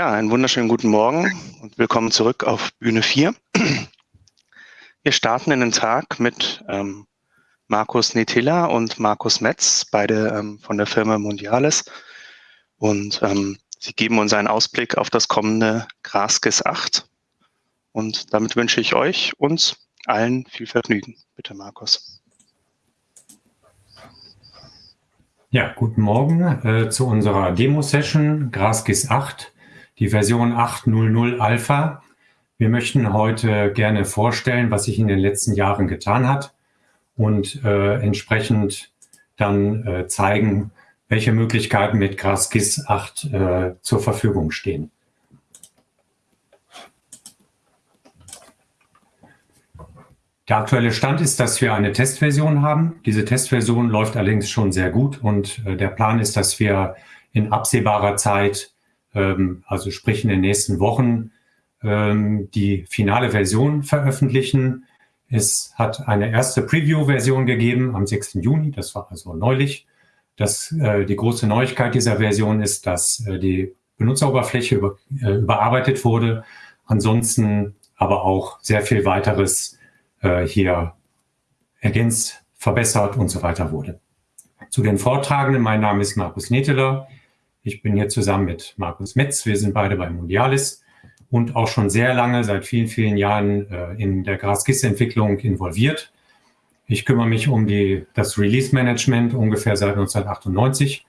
Ja, einen wunderschönen guten Morgen und willkommen zurück auf Bühne 4. Wir starten in den Tag mit ähm, Markus Netilla und Markus Metz, beide ähm, von der Firma Mondiales. Und ähm, sie geben uns einen Ausblick auf das kommende GRASGIS 8. Und damit wünsche ich euch, uns allen viel Vergnügen. Bitte, Markus. Ja, guten Morgen äh, zu unserer Demo-Session GRASGIS 8, die Version 8.0.0 Alpha. Wir möchten heute gerne vorstellen, was sich in den letzten Jahren getan hat und äh, entsprechend dann äh, zeigen, welche Möglichkeiten mit GRASGIS 8 äh, zur Verfügung stehen. Der aktuelle Stand ist, dass wir eine Testversion haben. Diese Testversion läuft allerdings schon sehr gut und äh, der Plan ist, dass wir in absehbarer Zeit, also sprich in den nächsten Wochen, ähm, die finale Version veröffentlichen. Es hat eine erste Preview-Version gegeben am 6. Juni, das war also neulich. Das, äh, die große Neuigkeit dieser Version ist, dass äh, die Benutzeroberfläche über, äh, überarbeitet wurde, ansonsten aber auch sehr viel weiteres äh, hier ergänzt, verbessert und so weiter wurde. Zu den Vortragenden, mein Name ist Markus Neteler. Ich bin hier zusammen mit Markus Metz. Wir sind beide bei Mundialis und auch schon sehr lange, seit vielen, vielen Jahren äh, in der GRASGIS-Entwicklung involviert. Ich kümmere mich um die, das Release-Management ungefähr seit 1998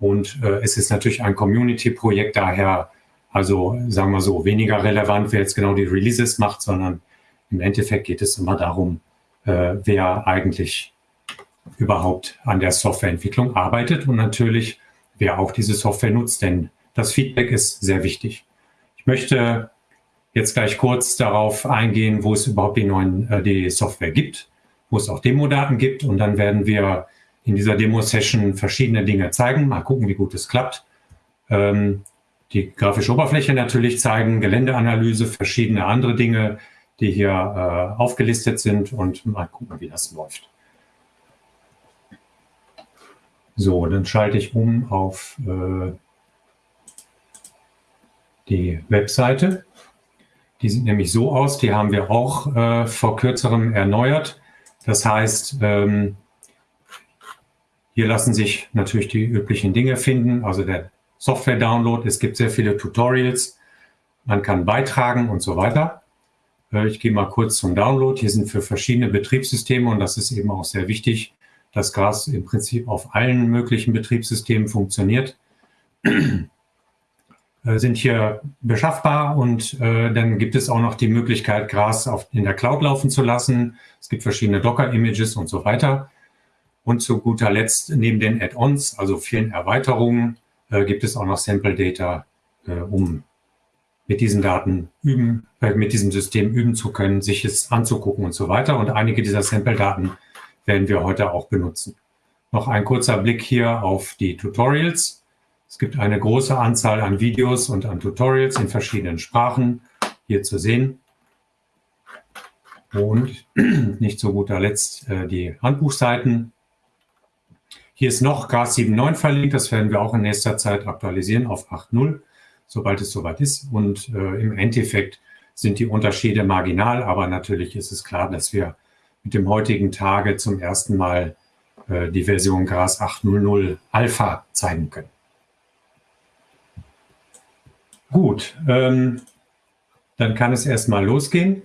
und äh, es ist natürlich ein Community-Projekt, daher also sagen wir so, weniger relevant, wer jetzt genau die Releases macht, sondern im Endeffekt geht es immer darum, äh, wer eigentlich überhaupt an der Softwareentwicklung arbeitet und natürlich, wer auch diese Software nutzt, denn das Feedback ist sehr wichtig. Ich möchte jetzt gleich kurz darauf eingehen, wo es überhaupt die neuen äh, die Software gibt, wo es auch Demo-Daten gibt und dann werden wir in dieser Demo-Session verschiedene Dinge zeigen. Mal gucken, wie gut es klappt. Ähm, die grafische Oberfläche natürlich zeigen, Geländeanalyse, verschiedene andere Dinge, die hier äh, aufgelistet sind und mal gucken, wie das läuft. So, dann schalte ich um auf äh, die Webseite. Die sieht nämlich so aus, die haben wir auch äh, vor kürzerem erneuert. Das heißt, ähm, hier lassen sich natürlich die üblichen Dinge finden, also der Software-Download. Es gibt sehr viele Tutorials, man kann beitragen und so weiter. Äh, ich gehe mal kurz zum Download. Hier sind für verschiedene Betriebssysteme und das ist eben auch sehr wichtig, dass GRAS im Prinzip auf allen möglichen Betriebssystemen funktioniert, äh, sind hier beschaffbar und äh, dann gibt es auch noch die Möglichkeit, GRAS auf, in der Cloud laufen zu lassen. Es gibt verschiedene Docker-Images und so weiter. Und zu guter Letzt, neben den Add-ons, also vielen Erweiterungen, äh, gibt es auch noch Sample Data, äh, um mit diesen Daten üben, äh, mit diesem System üben zu können, sich es anzugucken und so weiter. Und einige dieser Sample-Daten werden wir heute auch benutzen. Noch ein kurzer Blick hier auf die Tutorials. Es gibt eine große Anzahl an Videos und an Tutorials in verschiedenen Sprachen hier zu sehen. Und nicht zu guter Letzt äh, die Handbuchseiten. Hier ist noch GAS 7.9 verlinkt. Das werden wir auch in nächster Zeit aktualisieren auf 8.0 sobald es soweit ist. Und äh, im Endeffekt sind die Unterschiede marginal, aber natürlich ist es klar, dass wir mit dem heutigen Tage zum ersten Mal äh, die Version GRAS 8.0.0 Alpha zeigen können. Gut, ähm, dann kann es erstmal losgehen.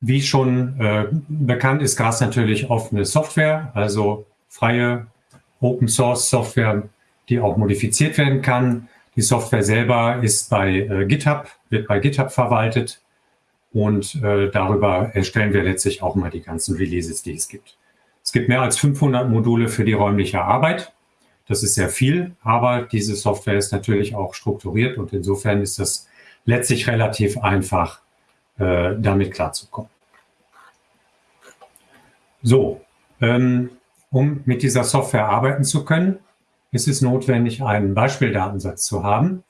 Wie schon äh, bekannt ist GRAS natürlich offene Software, also freie Open Source Software, die auch modifiziert werden kann. Die Software selber ist bei äh, GitHub, wird bei GitHub verwaltet und äh, darüber erstellen wir letztlich auch mal die ganzen Releases, die es gibt. Es gibt mehr als 500 Module für die räumliche Arbeit. Das ist sehr viel, aber diese Software ist natürlich auch strukturiert und insofern ist das letztlich relativ einfach, äh, damit klarzukommen. So, ähm, um mit dieser Software arbeiten zu können, ist es notwendig, einen Beispieldatensatz zu haben.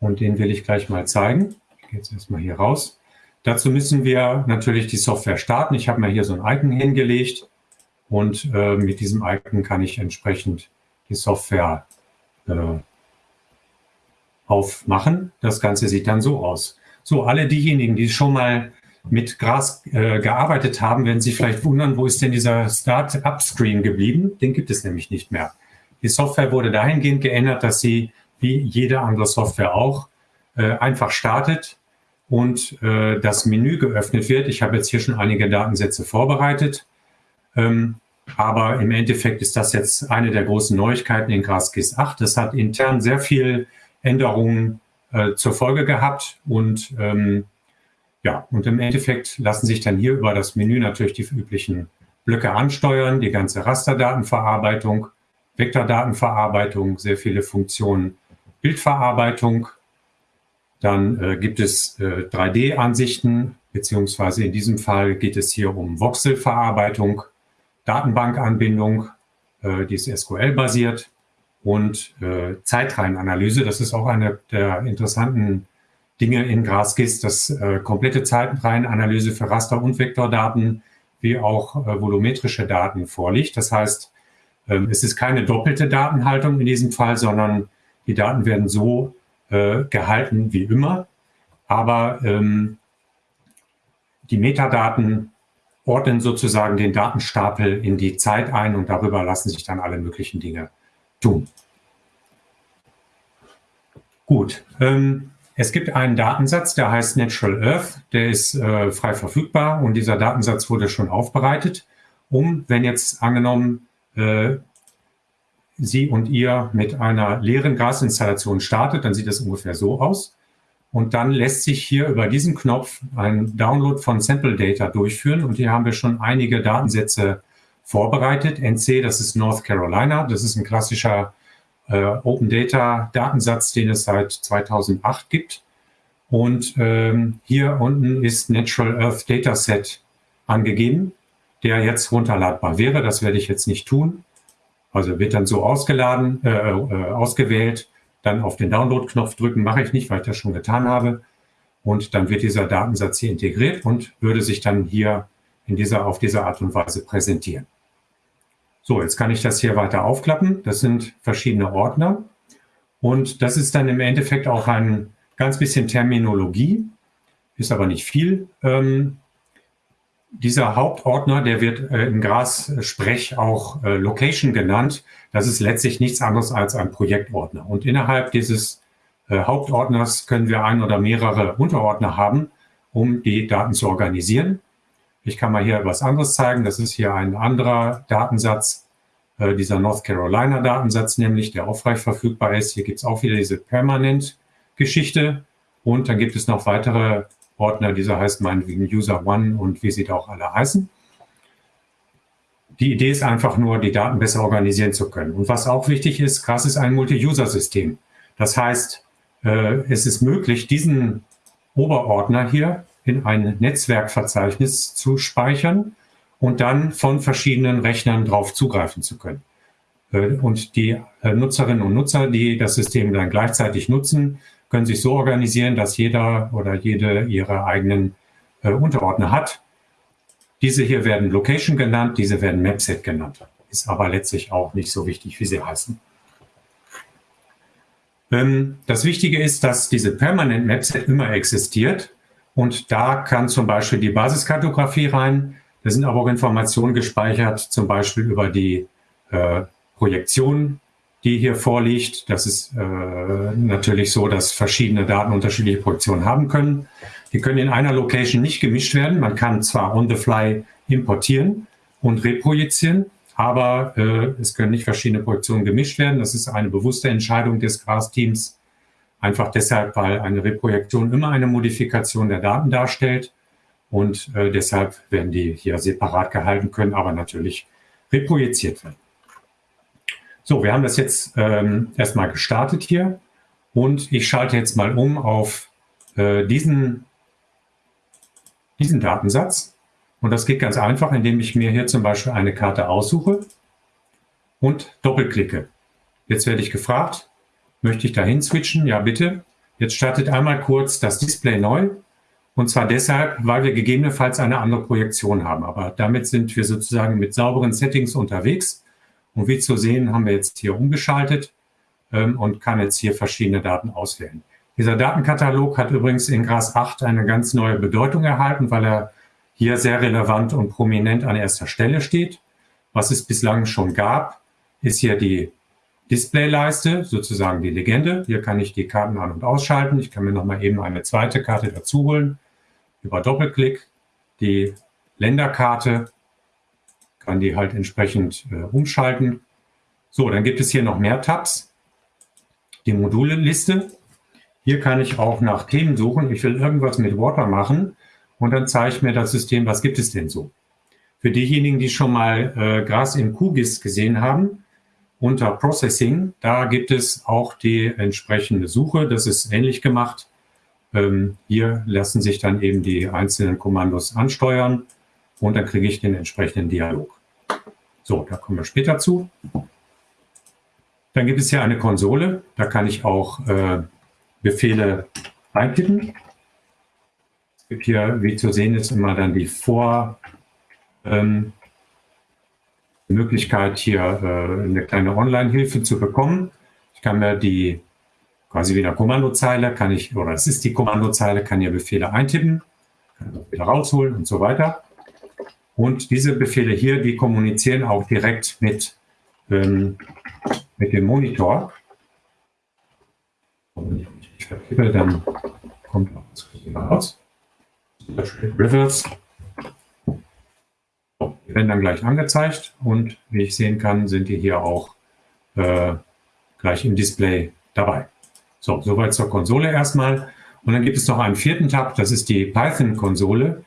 Und den will ich gleich mal zeigen. Gehe jetzt erstmal hier raus. Dazu müssen wir natürlich die Software starten. Ich habe mir hier so ein Icon hingelegt und äh, mit diesem Icon kann ich entsprechend die Software äh, aufmachen. Das Ganze sieht dann so aus. So, alle diejenigen, die schon mal mit Gras äh, gearbeitet haben, werden sich vielleicht wundern, wo ist denn dieser Start-up-Screen geblieben? Den gibt es nämlich nicht mehr. Die Software wurde dahingehend geändert, dass sie, wie jede andere Software auch, äh, einfach startet und äh, das Menü geöffnet wird. Ich habe jetzt hier schon einige Datensätze vorbereitet. Ähm, aber im Endeffekt ist das jetzt eine der großen Neuigkeiten in GraphGIS 8. Das hat intern sehr viel Änderungen äh, zur Folge gehabt und ähm, ja, und im Endeffekt lassen sich dann hier über das Menü natürlich die üblichen Blöcke ansteuern, die ganze Rasterdatenverarbeitung, Vektordatenverarbeitung, sehr viele Funktionen, Bildverarbeitung. Dann äh, gibt es äh, 3D-Ansichten, beziehungsweise in diesem Fall geht es hier um Voxelverarbeitung, Datenbankanbindung, äh, die ist SQL-basiert und äh, Zeitreihenanalyse. Das ist auch eine der interessanten Dinge in GraphGIS, dass äh, komplette Zeitreihenanalyse für Raster- und Vektordaten wie auch äh, volumetrische Daten vorliegt. Das heißt, ähm, es ist keine doppelte Datenhaltung in diesem Fall, sondern die Daten werden so äh, gehalten wie immer. Aber ähm, die Metadaten ordnen sozusagen den Datenstapel in die Zeit ein und darüber lassen sich dann alle möglichen Dinge tun. Gut, ähm, es gibt einen Datensatz, der heißt Natural Earth, der ist äh, frei verfügbar und dieser Datensatz wurde schon aufbereitet, um, wenn jetzt angenommen, äh, Sie und ihr mit einer leeren Gasinstallation startet, dann sieht es ungefähr so aus. Und dann lässt sich hier über diesen Knopf ein Download von Sample Data durchführen. Und hier haben wir schon einige Datensätze vorbereitet. NC, das ist North Carolina. Das ist ein klassischer äh, Open Data Datensatz, den es seit 2008 gibt. Und ähm, hier unten ist Natural Earth Dataset angegeben, der jetzt runterladbar wäre. Das werde ich jetzt nicht tun. Also wird dann so ausgeladen, äh, äh, ausgewählt dann auf den Download-Knopf drücken, mache ich nicht, weil ich das schon getan habe. Und dann wird dieser Datensatz hier integriert und würde sich dann hier in dieser, auf diese Art und Weise präsentieren. So, jetzt kann ich das hier weiter aufklappen. Das sind verschiedene Ordner. Und das ist dann im Endeffekt auch ein ganz bisschen Terminologie, ist aber nicht viel. Ähm, dieser Hauptordner, der wird äh, im Gras-Sprech auch äh, Location genannt. Das ist letztlich nichts anderes als ein Projektordner. Und innerhalb dieses äh, Hauptordners können wir ein oder mehrere Unterordner haben, um die Daten zu organisieren. Ich kann mal hier was anderes zeigen. Das ist hier ein anderer Datensatz, äh, dieser North Carolina Datensatz nämlich, der auch frei verfügbar ist. Hier gibt es auch wieder diese Permanent-Geschichte. Und dann gibt es noch weitere Ordner, dieser heißt meinetwegen User One und wie sie da auch alle heißen. Die Idee ist einfach nur, die Daten besser organisieren zu können. Und was auch wichtig ist, GRAS ist ein Multi-User-System. Das heißt, äh, es ist möglich, diesen Oberordner hier in ein Netzwerkverzeichnis zu speichern und dann von verschiedenen Rechnern drauf zugreifen zu können. Äh, und die äh, Nutzerinnen und Nutzer, die das System dann gleichzeitig nutzen, können sich so organisieren, dass jeder oder jede ihre eigenen äh, Unterordner hat. Diese hier werden Location genannt, diese werden Mapset genannt. Ist aber letztlich auch nicht so wichtig, wie sie heißen. Ähm, das Wichtige ist, dass diese Permanent Mapset immer existiert. Und da kann zum Beispiel die Basiskartografie rein. Da sind aber auch Informationen gespeichert, zum Beispiel über die äh, Projektion die hier vorliegt. Das ist äh, natürlich so, dass verschiedene Daten unterschiedliche Projektionen haben können. Die können in einer Location nicht gemischt werden. Man kann zwar on the fly importieren und reprojizieren, aber äh, es können nicht verschiedene Projektionen gemischt werden. Das ist eine bewusste Entscheidung des GRAS-Teams. Einfach deshalb, weil eine Reprojektion immer eine Modifikation der Daten darstellt. Und äh, deshalb werden die hier separat gehalten können, aber natürlich reprojiziert werden. So, wir haben das jetzt ähm, erstmal gestartet hier und ich schalte jetzt mal um auf äh, diesen, diesen Datensatz. Und das geht ganz einfach, indem ich mir hier zum Beispiel eine Karte aussuche und doppelklicke. Jetzt werde ich gefragt, möchte ich dahin switchen? Ja, bitte. Jetzt startet einmal kurz das Display neu. Und zwar deshalb, weil wir gegebenenfalls eine andere Projektion haben. Aber damit sind wir sozusagen mit sauberen Settings unterwegs. Und wie zu sehen, haben wir jetzt hier umgeschaltet. ähm, und kann jetzt hier verschiedene Daten auswählen. Dieser Datenkatalog hat übrigens in GRAS 8 eine ganz neue Bedeutung erhalten, weil er hier sehr relevant und prominent an erster Stelle steht. Was es bislang schon gab, ist hier die Displayleiste, sozusagen die Legende. Hier kann ich die Karten an- und ausschalten. Ich kann mir nochmal eben eine zweite Karte dazu holen. Über Doppelklick die Länderkarte, kann die halt entsprechend äh, umschalten. So, dann gibt es hier noch mehr Tabs. Die Module-Liste. Hier kann ich auch nach Themen suchen. Ich will irgendwas mit Water machen und dann zeigt mir das System, was gibt es denn so. Für diejenigen, die schon mal äh, Gras im QGIS gesehen haben, unter Processing, da gibt es auch die entsprechende Suche. Das ist ähnlich gemacht. Ähm, hier lassen sich dann eben die einzelnen Kommandos ansteuern und dann kriege ich den entsprechenden Dialog. So, da kommen wir später zu. Dann gibt es hier eine Konsole. Da kann ich auch äh, Befehle eintippen. Es gibt hier, wie zu sehen ist, immer dann die Vor- ähm, Möglichkeit, hier äh, eine kleine Online-Hilfe zu bekommen. Ich kann mir die quasi wieder Kommandozeile, kann ich, oder es ist die Kommandozeile, kann hier Befehle eintippen, kann wieder rausholen und so weiter. Und diese Befehle hier, die kommunizieren auch direkt mit, ähm, mit dem Monitor. Und ich vertippe, dann kommt auch das raus. Rivers. Die werden dann gleich angezeigt und wie ich sehen kann, sind die hier auch äh, gleich im Display dabei. So, soweit zur Konsole erstmal. Und dann gibt es noch einen vierten Tab, das ist die Python-Konsole.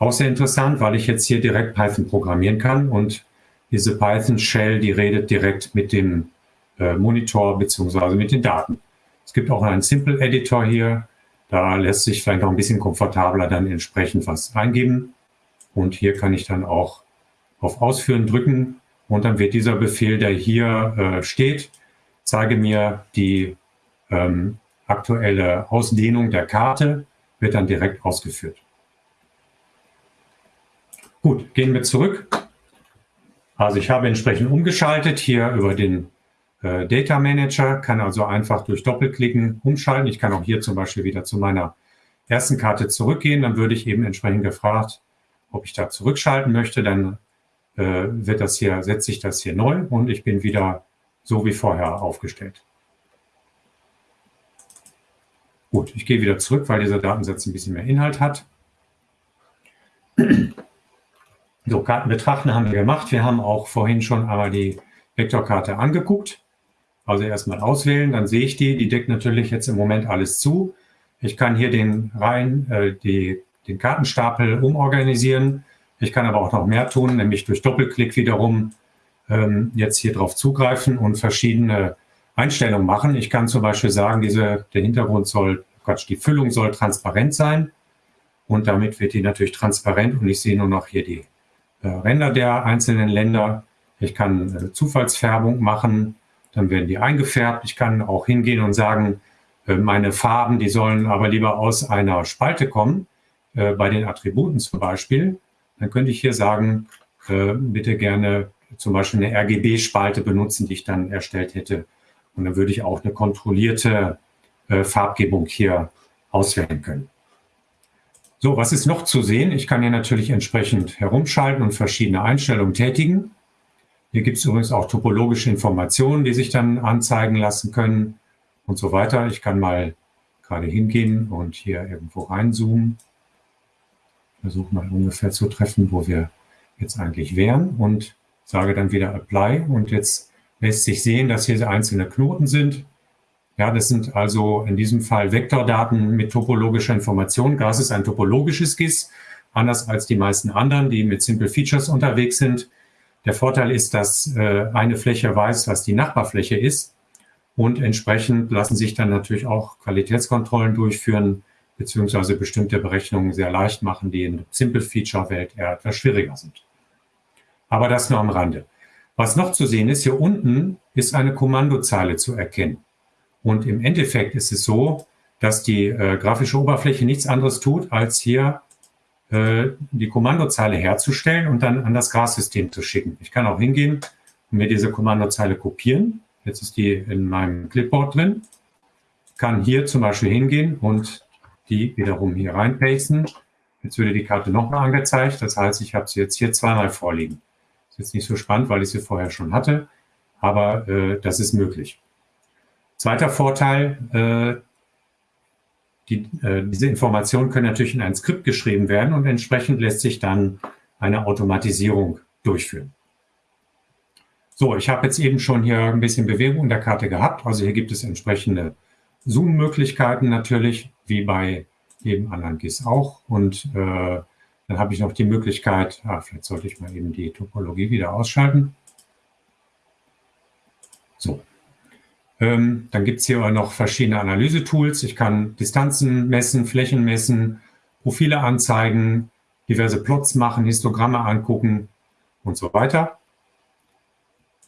Auch sehr interessant, weil ich jetzt hier direkt Python programmieren kann und diese Python-Shell, die redet direkt mit dem äh, Monitor beziehungsweise mit den Daten. Es gibt auch einen Simple Editor hier. Da lässt sich vielleicht noch ein bisschen komfortabler dann entsprechend was eingeben. Und hier kann ich dann auch auf Ausführen drücken und dann wird dieser Befehl, der hier äh, steht, zeige mir die ähm, aktuelle Ausdehnung der Karte, wird dann direkt ausgeführt. Gut, gehen wir zurück. Also ich habe entsprechend umgeschaltet hier über den äh, Data Manager, kann also einfach durch Doppelklicken umschalten. Ich kann auch hier zum Beispiel wieder zu meiner ersten Karte zurückgehen. Dann würde ich eben entsprechend gefragt, ob ich da zurückschalten möchte. Dann äh, wird das hier, setze ich das hier neu und ich bin wieder so wie vorher aufgestellt. Gut, ich gehe wieder zurück, weil dieser Datensatz ein bisschen mehr Inhalt hat. So, Karten betrachten haben wir gemacht. Wir haben auch vorhin schon einmal die Vektorkarte angeguckt. Also erstmal auswählen, dann sehe ich die. Die deckt natürlich jetzt im Moment alles zu. Ich kann hier den rein, äh, die, den Kartenstapel umorganisieren. Ich kann aber auch noch mehr tun, nämlich durch Doppelklick wiederum ähm, jetzt hier drauf zugreifen und verschiedene Einstellungen machen. Ich kann zum Beispiel sagen, diese, der Hintergrund soll, Quatsch, die Füllung soll transparent sein. Und damit wird die natürlich transparent und ich sehe nur noch hier die Ränder der einzelnen Länder. Ich kann äh, Zufallsfärbung machen, dann werden die eingefärbt. Ich kann auch hingehen und sagen, äh, meine Farben, die sollen aber lieber aus einer Spalte kommen, äh, bei den Attributen zum Beispiel. Dann könnte ich hier sagen, äh, bitte gerne zum Beispiel eine RGB-Spalte benutzen, die ich dann erstellt hätte. Und dann würde ich auch eine kontrollierte äh, Farbgebung hier auswählen können. So, was ist noch zu sehen? Ich kann hier natürlich entsprechend herumschalten und verschiedene Einstellungen tätigen. Hier gibt es übrigens auch topologische Informationen, die sich dann anzeigen lassen können und so weiter. Ich kann mal gerade hingehen und hier irgendwo reinzoomen. Versuche mal ungefähr zu treffen, wo wir jetzt eigentlich wären und sage dann wieder Apply. Und jetzt lässt sich sehen, dass hier einzelne Knoten sind. Ja, das sind also in diesem Fall Vektordaten mit topologischer Information. GAS ist ein topologisches GIS, anders als die meisten anderen, die mit Simple Features unterwegs sind. Der Vorteil ist, dass äh, eine Fläche weiß, was die Nachbarfläche ist. Und entsprechend lassen sich dann natürlich auch Qualitätskontrollen durchführen, beziehungsweise bestimmte Berechnungen sehr leicht machen, die in Simple Feature Welt eher etwas schwieriger sind. Aber das nur am Rande. Was noch zu sehen ist, hier unten ist eine Kommandozeile zu erkennen. Und im Endeffekt ist es so, dass die äh, grafische Oberfläche nichts anderes tut, als hier äh, die Kommandozeile herzustellen und dann an das Grassystem zu schicken. Ich kann auch hingehen und mir diese Kommandozeile kopieren Jetzt ist die in meinem Clipboard drin. Kann hier zum Beispiel hingehen und die wiederum hier reinpasten. Jetzt würde die Karte nochmal angezeigt. Das heißt, ich habe sie jetzt hier zweimal vorliegen. Ist jetzt nicht so spannend, weil ich sie vorher schon hatte, aber äh, das ist möglich. Zweiter Vorteil, äh, die, äh, diese Informationen können natürlich in ein Skript geschrieben werden und entsprechend lässt sich dann eine Automatisierung durchführen. So, ich habe jetzt eben schon hier ein bisschen Bewegung in der Karte gehabt. Also hier gibt es entsprechende Zoom-Möglichkeiten natürlich, wie bei jedem anderen GIS auch. Und äh, dann habe ich noch die Möglichkeit, ah, vielleicht sollte ich mal eben die Topologie wieder ausschalten. So. Ähm, dann gibt es hier noch verschiedene Analyse-Tools. Ich kann Distanzen messen, Flächen messen, Profile anzeigen, diverse Plots machen, Histogramme angucken und so weiter.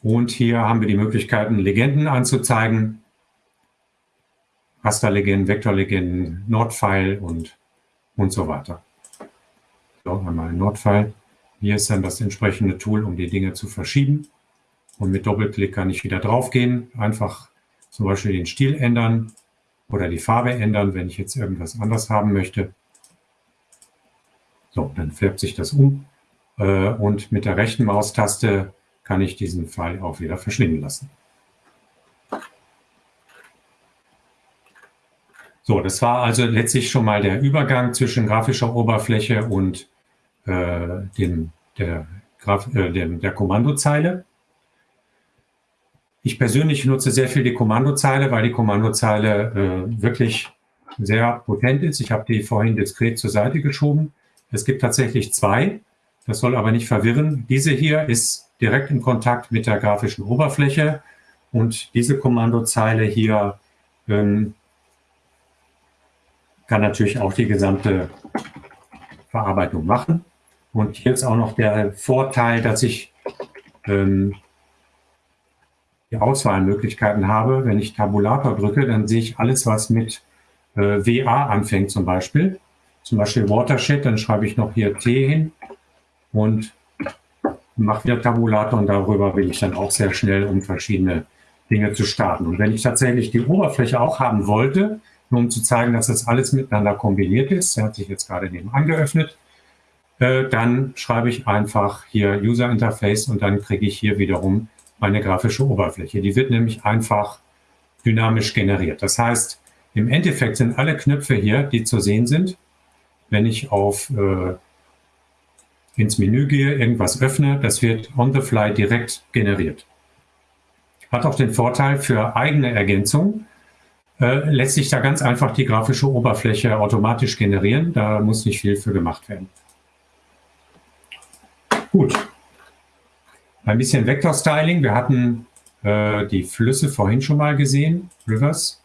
Und hier haben wir die Möglichkeiten, Legenden anzuzeigen. Rasterlegenden, Vektorlegenden, Nordpfeil und, und so weiter. So, einmal ein Nordpfeil. Hier ist dann das entsprechende Tool, um die Dinge zu verschieben. Und mit Doppelklick kann ich wieder draufgehen, einfach zum Beispiel den Stil ändern oder die Farbe ändern, wenn ich jetzt irgendwas anderes haben möchte. So, dann färbt sich das um. Äh, und mit der rechten Maustaste kann ich diesen Pfeil auch wieder verschwinden lassen. So, das war also letztlich schon mal der Übergang zwischen grafischer Oberfläche und äh, dem, der, Graf, äh, dem, der Kommandozeile. Ich persönlich nutze sehr viel die Kommandozeile, weil die Kommandozeile äh, wirklich sehr potent ist. Ich habe die vorhin diskret zur Seite geschoben. Es gibt tatsächlich zwei. Das soll aber nicht verwirren. Diese hier ist direkt in Kontakt mit der grafischen Oberfläche und diese Kommandozeile hier ähm, kann natürlich auch die gesamte Verarbeitung machen. Und hier ist auch noch der Vorteil, dass ich ähm, die Auswahlmöglichkeiten habe. Wenn ich Tabulator drücke, dann sehe ich alles, was mit äh, WA anfängt zum Beispiel. Zum Beispiel Watershed, dann schreibe ich noch hier T hin und mache wieder Tabulator und darüber will ich dann auch sehr schnell, um verschiedene Dinge zu starten. Und wenn ich tatsächlich die Oberfläche auch haben wollte, nur um zu zeigen, dass das alles miteinander kombiniert ist. Der hat sich jetzt gerade nebenan geöffnet. Äh, dann schreibe ich einfach hier User Interface und dann kriege ich hier wiederum meine grafische Oberfläche. Die wird nämlich einfach dynamisch generiert. Das heißt, im Endeffekt sind alle Knöpfe hier, die zu sehen sind, wenn ich auf äh, ins Menü gehe, irgendwas öffne, das wird on the fly direkt generiert. Hat auch den Vorteil für eigene Ergänzung, äh, lässt sich da ganz einfach die grafische Oberfläche automatisch generieren. Da muss nicht viel für gemacht werden. Gut. Ein bisschen Vektorstyling. Wir hatten äh, die Flüsse vorhin schon mal gesehen, Rivers.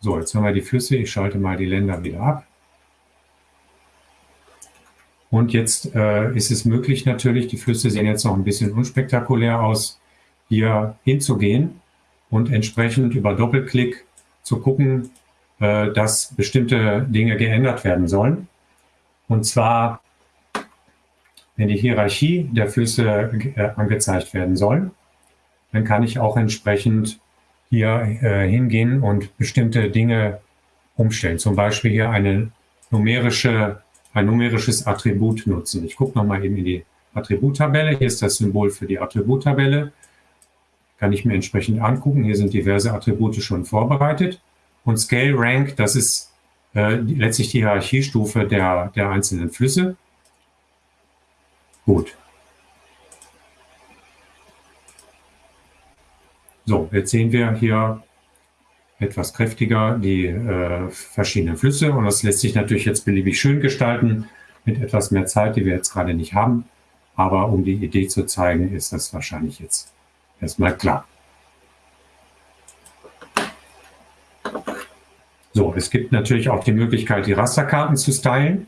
So, jetzt haben wir die Flüsse. Ich schalte mal die Länder wieder ab. Und jetzt äh, ist es möglich natürlich, die Flüsse sehen jetzt noch ein bisschen unspektakulär aus, hier hinzugehen und entsprechend über Doppelklick zu gucken, äh, dass bestimmte Dinge geändert werden sollen. Und zwar, wenn die Hierarchie der Flüsse äh, angezeigt werden soll, dann kann ich auch entsprechend hier äh, hingehen und bestimmte Dinge umstellen. Zum Beispiel hier eine numerische, ein numerisches Attribut nutzen. Ich gucke nochmal eben in die Attributtabelle. Hier ist das Symbol für die Attributtabelle kann ich mir entsprechend angucken. Hier sind diverse Attribute schon vorbereitet. Und Scale Rank, das ist äh, letztlich die Hierarchiestufe der, der einzelnen Flüsse. Gut. So, jetzt sehen wir hier etwas kräftiger die äh, verschiedenen Flüsse und das lässt sich natürlich jetzt beliebig schön gestalten mit etwas mehr Zeit, die wir jetzt gerade nicht haben. Aber um die Idee zu zeigen, ist das wahrscheinlich jetzt Erstmal klar. So, es gibt natürlich auch die Möglichkeit, die Rasterkarten zu stylen.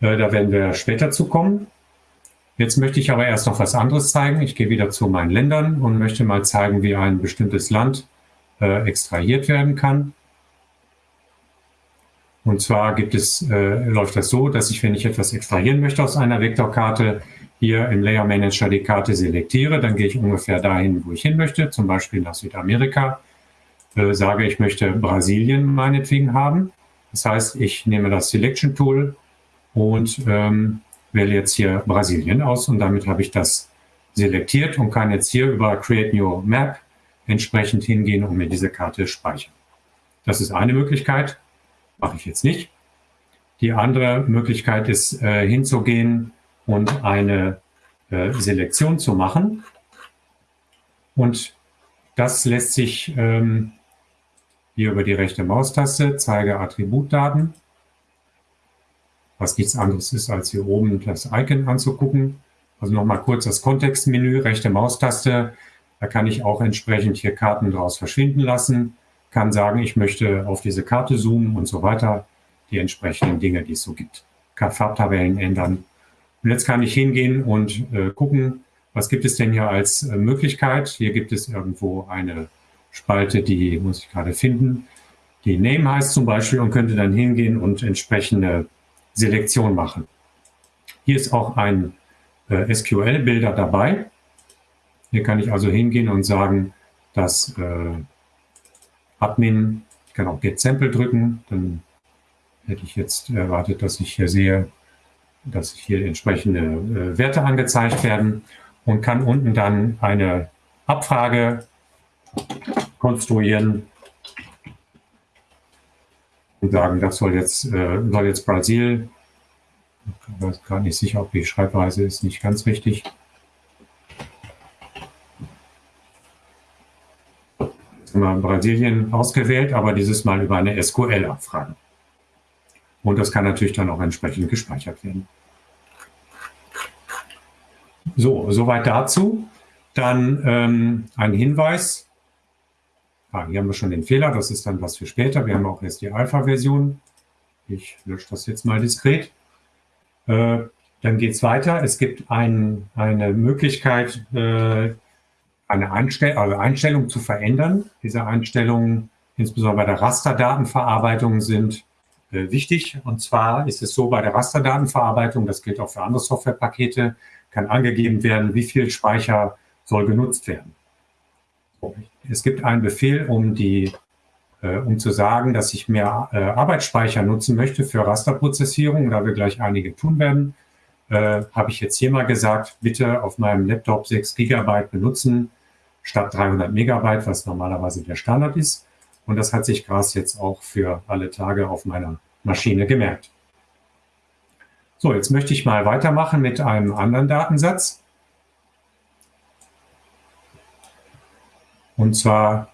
Äh, da werden wir später zu kommen. Jetzt möchte ich aber erst noch was anderes zeigen. Ich gehe wieder zu meinen Ländern und möchte mal zeigen, wie ein bestimmtes Land äh, extrahiert werden kann. Und zwar gibt es, äh, läuft das so, dass ich, wenn ich etwas extrahieren möchte aus einer Vektorkarte, hier im Layer Manager die Karte selektiere, dann gehe ich ungefähr dahin, wo ich hin möchte, zum Beispiel nach Südamerika, äh, sage, ich möchte Brasilien meinetwegen haben. Das heißt, ich nehme das Selection Tool und ähm, wähle jetzt hier Brasilien aus und damit habe ich das selektiert und kann jetzt hier über Create New Map entsprechend hingehen und mir diese Karte speichern. Das ist eine Möglichkeit, mache ich jetzt nicht. Die andere Möglichkeit ist, äh, hinzugehen und eine äh, Selektion zu machen. Und das lässt sich ähm, hier über die rechte Maustaste, zeige Attributdaten, was nichts anderes ist, als hier oben das Icon anzugucken. Also nochmal kurz das Kontextmenü, rechte Maustaste, da kann ich auch entsprechend hier Karten draus verschwinden lassen, kann sagen, ich möchte auf diese Karte zoomen und so weiter, die entsprechenden Dinge, die es so gibt. Kann Farbtabellen ändern. Und jetzt kann ich hingehen und äh, gucken, was gibt es denn hier als äh, Möglichkeit. Hier gibt es irgendwo eine Spalte, die muss ich gerade finden. Die Name heißt zum Beispiel und könnte dann hingehen und entsprechende Selektion machen. Hier ist auch ein äh, SQL-Bilder dabei. Hier kann ich also hingehen und sagen, dass äh, Admin, ich kann auch Get Sample drücken, dann hätte ich jetzt erwartet, dass ich hier sehe, dass hier entsprechende äh, Werte angezeigt werden und kann unten dann eine Abfrage konstruieren und sagen, das soll jetzt, äh, soll jetzt Brasil, ich weiß gar nicht sicher, ob die Schreibweise ist nicht ganz richtig. Wir Brasilien ausgewählt, aber dieses Mal über eine SQL-Abfrage. Und das kann natürlich dann auch entsprechend gespeichert werden. So, soweit dazu. Dann ähm, ein Hinweis. Ah, hier haben wir schon den Fehler, das ist dann was für später. Wir haben auch jetzt die Alpha-Version. Ich lösche das jetzt mal diskret. Äh, dann geht es weiter. Es gibt ein, eine Möglichkeit, äh, eine Einstell also Einstellung zu verändern. Diese Einstellungen, insbesondere bei der Rasterdatenverarbeitung, sind äh, wichtig. Und zwar ist es so bei der Rasterdatenverarbeitung, das gilt auch für andere Softwarepakete, kann angegeben werden, wie viel Speicher soll genutzt werden. Es gibt einen Befehl, um, die, äh, um zu sagen, dass ich mehr äh, Arbeitsspeicher nutzen möchte für Rasterprozessierung, da wir gleich einige tun werden, äh, habe ich jetzt hier mal gesagt, bitte auf meinem Laptop 6 Gigabyte benutzen statt 300 Megabyte, was normalerweise der Standard ist. Und das hat sich Gras jetzt auch für alle Tage auf meiner Maschine gemerkt. So, jetzt möchte ich mal weitermachen mit einem anderen Datensatz. Und zwar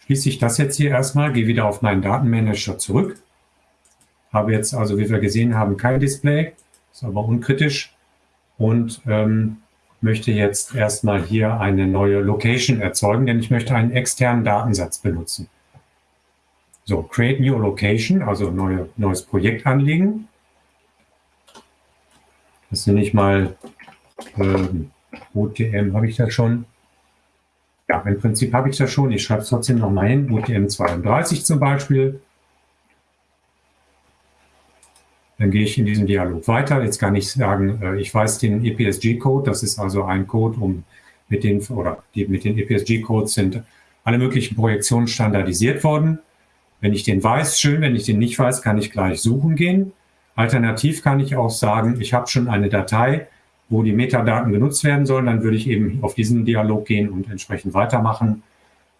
schließe ich das jetzt hier erstmal, gehe wieder auf meinen Datenmanager zurück. Habe jetzt also, wie wir gesehen haben, kein Display, ist aber unkritisch und ähm, möchte jetzt erstmal hier eine neue Location erzeugen, denn ich möchte einen externen Datensatz benutzen. So, Create New Location, also neue, neues Projekt anlegen. Das nenne ich mal ähm, OTM, habe ich das schon? Ja, im Prinzip habe ich das schon. Ich schreibe es trotzdem nochmal hin, OTM 32 zum Beispiel. Dann gehe ich in diesem Dialog weiter. Jetzt kann ich sagen, äh, ich weiß den EPSG-Code. Das ist also ein Code, um mit den, oder die, mit den EPSG-Codes sind alle möglichen Projektionen standardisiert worden. Wenn ich den weiß, schön. Wenn ich den nicht weiß, kann ich gleich suchen gehen. Alternativ kann ich auch sagen, ich habe schon eine Datei, wo die Metadaten genutzt werden sollen. Dann würde ich eben auf diesen Dialog gehen und entsprechend weitermachen,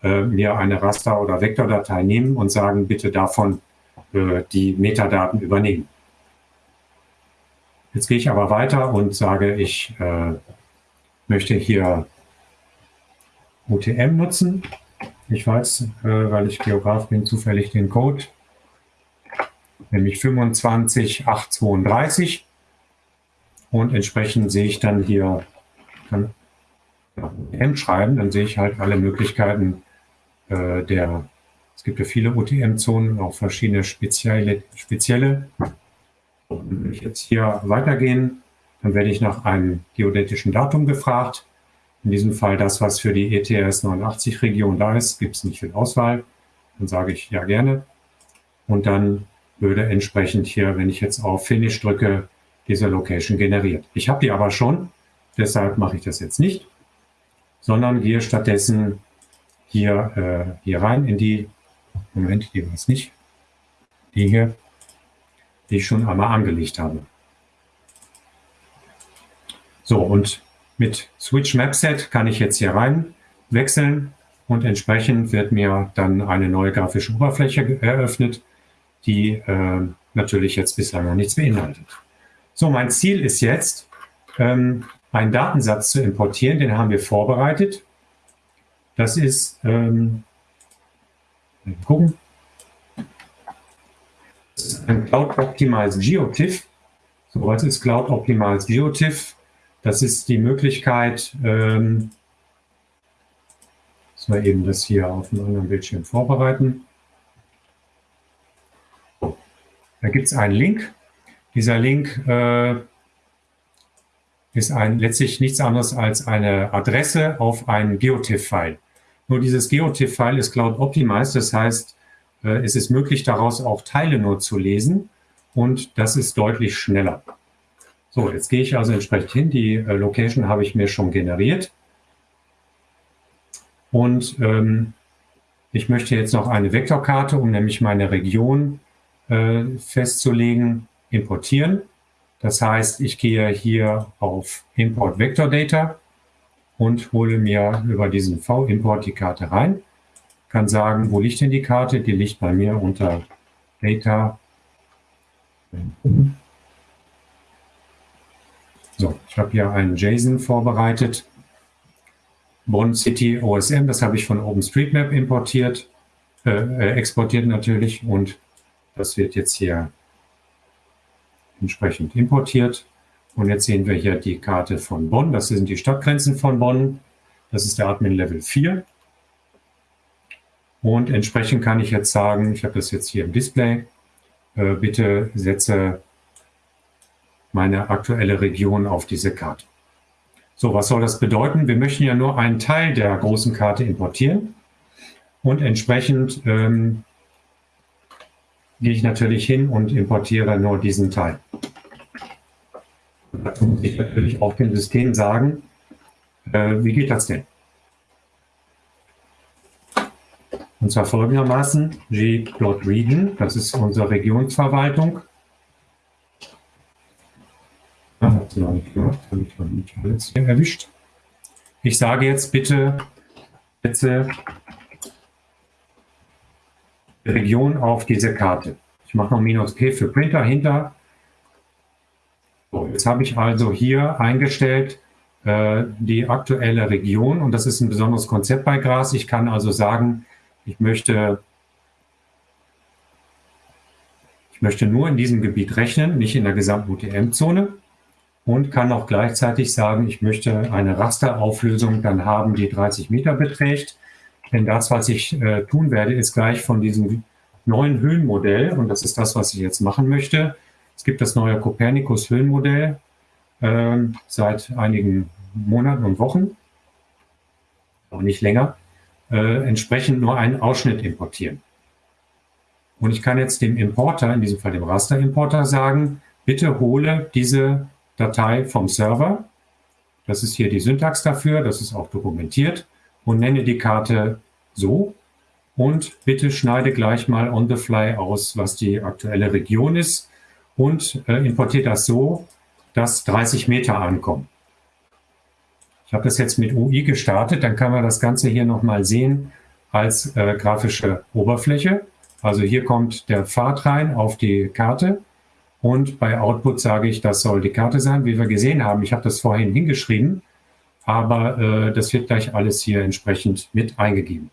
äh, mir eine Raster- oder Vektordatei nehmen und sagen, bitte davon äh, die Metadaten übernehmen. Jetzt gehe ich aber weiter und sage, ich äh, möchte hier UTM nutzen. Ich weiß, äh, weil ich Geograf bin, zufällig den Code, nämlich 25832. Und entsprechend sehe ich dann hier, kann UTM schreiben, dann sehe ich halt alle Möglichkeiten äh, der, es gibt ja viele UTM-Zonen, auch verschiedene spezielle, spezielle wenn ich jetzt hier weitergehen, dann werde ich nach einem geodätischen Datum gefragt. In diesem Fall das, was für die ETS 89 Region da ist, gibt es nicht viel Auswahl. Dann sage ich ja gerne. Und dann würde entsprechend hier, wenn ich jetzt auf Finish drücke, diese Location generiert. Ich habe die aber schon, deshalb mache ich das jetzt nicht, sondern gehe stattdessen hier, äh, hier rein in die, Moment, die war es nicht, die hier, die ich schon einmal angelegt habe. So, und mit Switch Map Set kann ich jetzt hier rein wechseln und entsprechend wird mir dann eine neue grafische Oberfläche eröffnet, die äh, natürlich jetzt bislang noch nichts beinhaltet. So, mein Ziel ist jetzt, ähm, einen Datensatz zu importieren, den haben wir vorbereitet. Das ist, ähm, gucken, das ist ein Cloud Optimized GeoTIFF. So, was ist Cloud Optimized GeoTIFF? Das ist die Möglichkeit, ähm, müssen wir eben das hier auf einem anderen Bildschirm vorbereiten. Da gibt es einen Link. Dieser Link äh, ist ein, letztlich nichts anderes als eine Adresse auf ein GeoTIFF-File. Nur dieses GeoTIFF-File ist Cloud Optimized, das heißt, äh, es ist möglich, daraus auch Teile nur zu lesen und das ist deutlich schneller. So, jetzt gehe ich also entsprechend hin. Die äh, Location habe ich mir schon generiert. Und ähm, ich möchte jetzt noch eine Vektorkarte, um nämlich meine Region äh, festzulegen, importieren. Das heißt, ich gehe hier auf Import Vector Data und hole mir über diesen V-Import die Karte rein. Kann sagen, wo liegt denn die Karte? Die liegt bei mir unter Data. So, ich habe hier einen JSON vorbereitet. Bonn City OSM, das habe ich von OpenStreetMap importiert, äh, äh, exportiert natürlich und das wird jetzt hier entsprechend importiert. Und jetzt sehen wir hier die Karte von Bonn. Das sind die Stadtgrenzen von Bonn. Das ist der Admin Level 4. Und entsprechend kann ich jetzt sagen, ich habe das jetzt hier im Display, äh, bitte setze meine aktuelle Region auf diese Karte. So, was soll das bedeuten? Wir möchten ja nur einen Teil der großen Karte importieren und entsprechend ähm, gehe ich natürlich hin und importiere nur diesen Teil. dazu muss ich natürlich auch dem System sagen, äh, wie geht das denn? Und zwar folgendermaßen, gplot region, das ist unsere Regionsverwaltung, erwischt. Ich sage jetzt bitte, setze Region auf diese Karte. Ich mache noch minus P für Printer hinter. So, jetzt habe ich also hier eingestellt äh, die aktuelle Region und das ist ein besonderes Konzept bei Gras. Ich kann also sagen, ich möchte, ich möchte nur in diesem Gebiet rechnen, nicht in der gesamten UTM-Zone und kann auch gleichzeitig sagen, ich möchte eine Rasterauflösung dann haben, die 30 Meter beträgt. Denn das, was ich äh, tun werde, ist gleich von diesem neuen Höhenmodell, und das ist das, was ich jetzt machen möchte. Es gibt das neue Copernicus Höhenmodell äh, seit einigen Monaten und Wochen, auch nicht länger, äh, entsprechend nur einen Ausschnitt importieren. Und ich kann jetzt dem Importer, in diesem Fall dem Rasterimporter, sagen, bitte hole diese Datei vom Server. Das ist hier die Syntax dafür, das ist auch dokumentiert und nenne die Karte so. Und bitte schneide gleich mal on the fly aus, was die aktuelle Region ist und äh, importiere das so, dass 30 Meter ankommen. Ich habe das jetzt mit UI gestartet, dann kann man das Ganze hier nochmal sehen als äh, grafische Oberfläche. Also hier kommt der Pfad rein auf die Karte und bei Output sage ich, das soll die Karte sein, wie wir gesehen haben. Ich habe das vorhin hingeschrieben, aber äh, das wird gleich alles hier entsprechend mit eingegeben.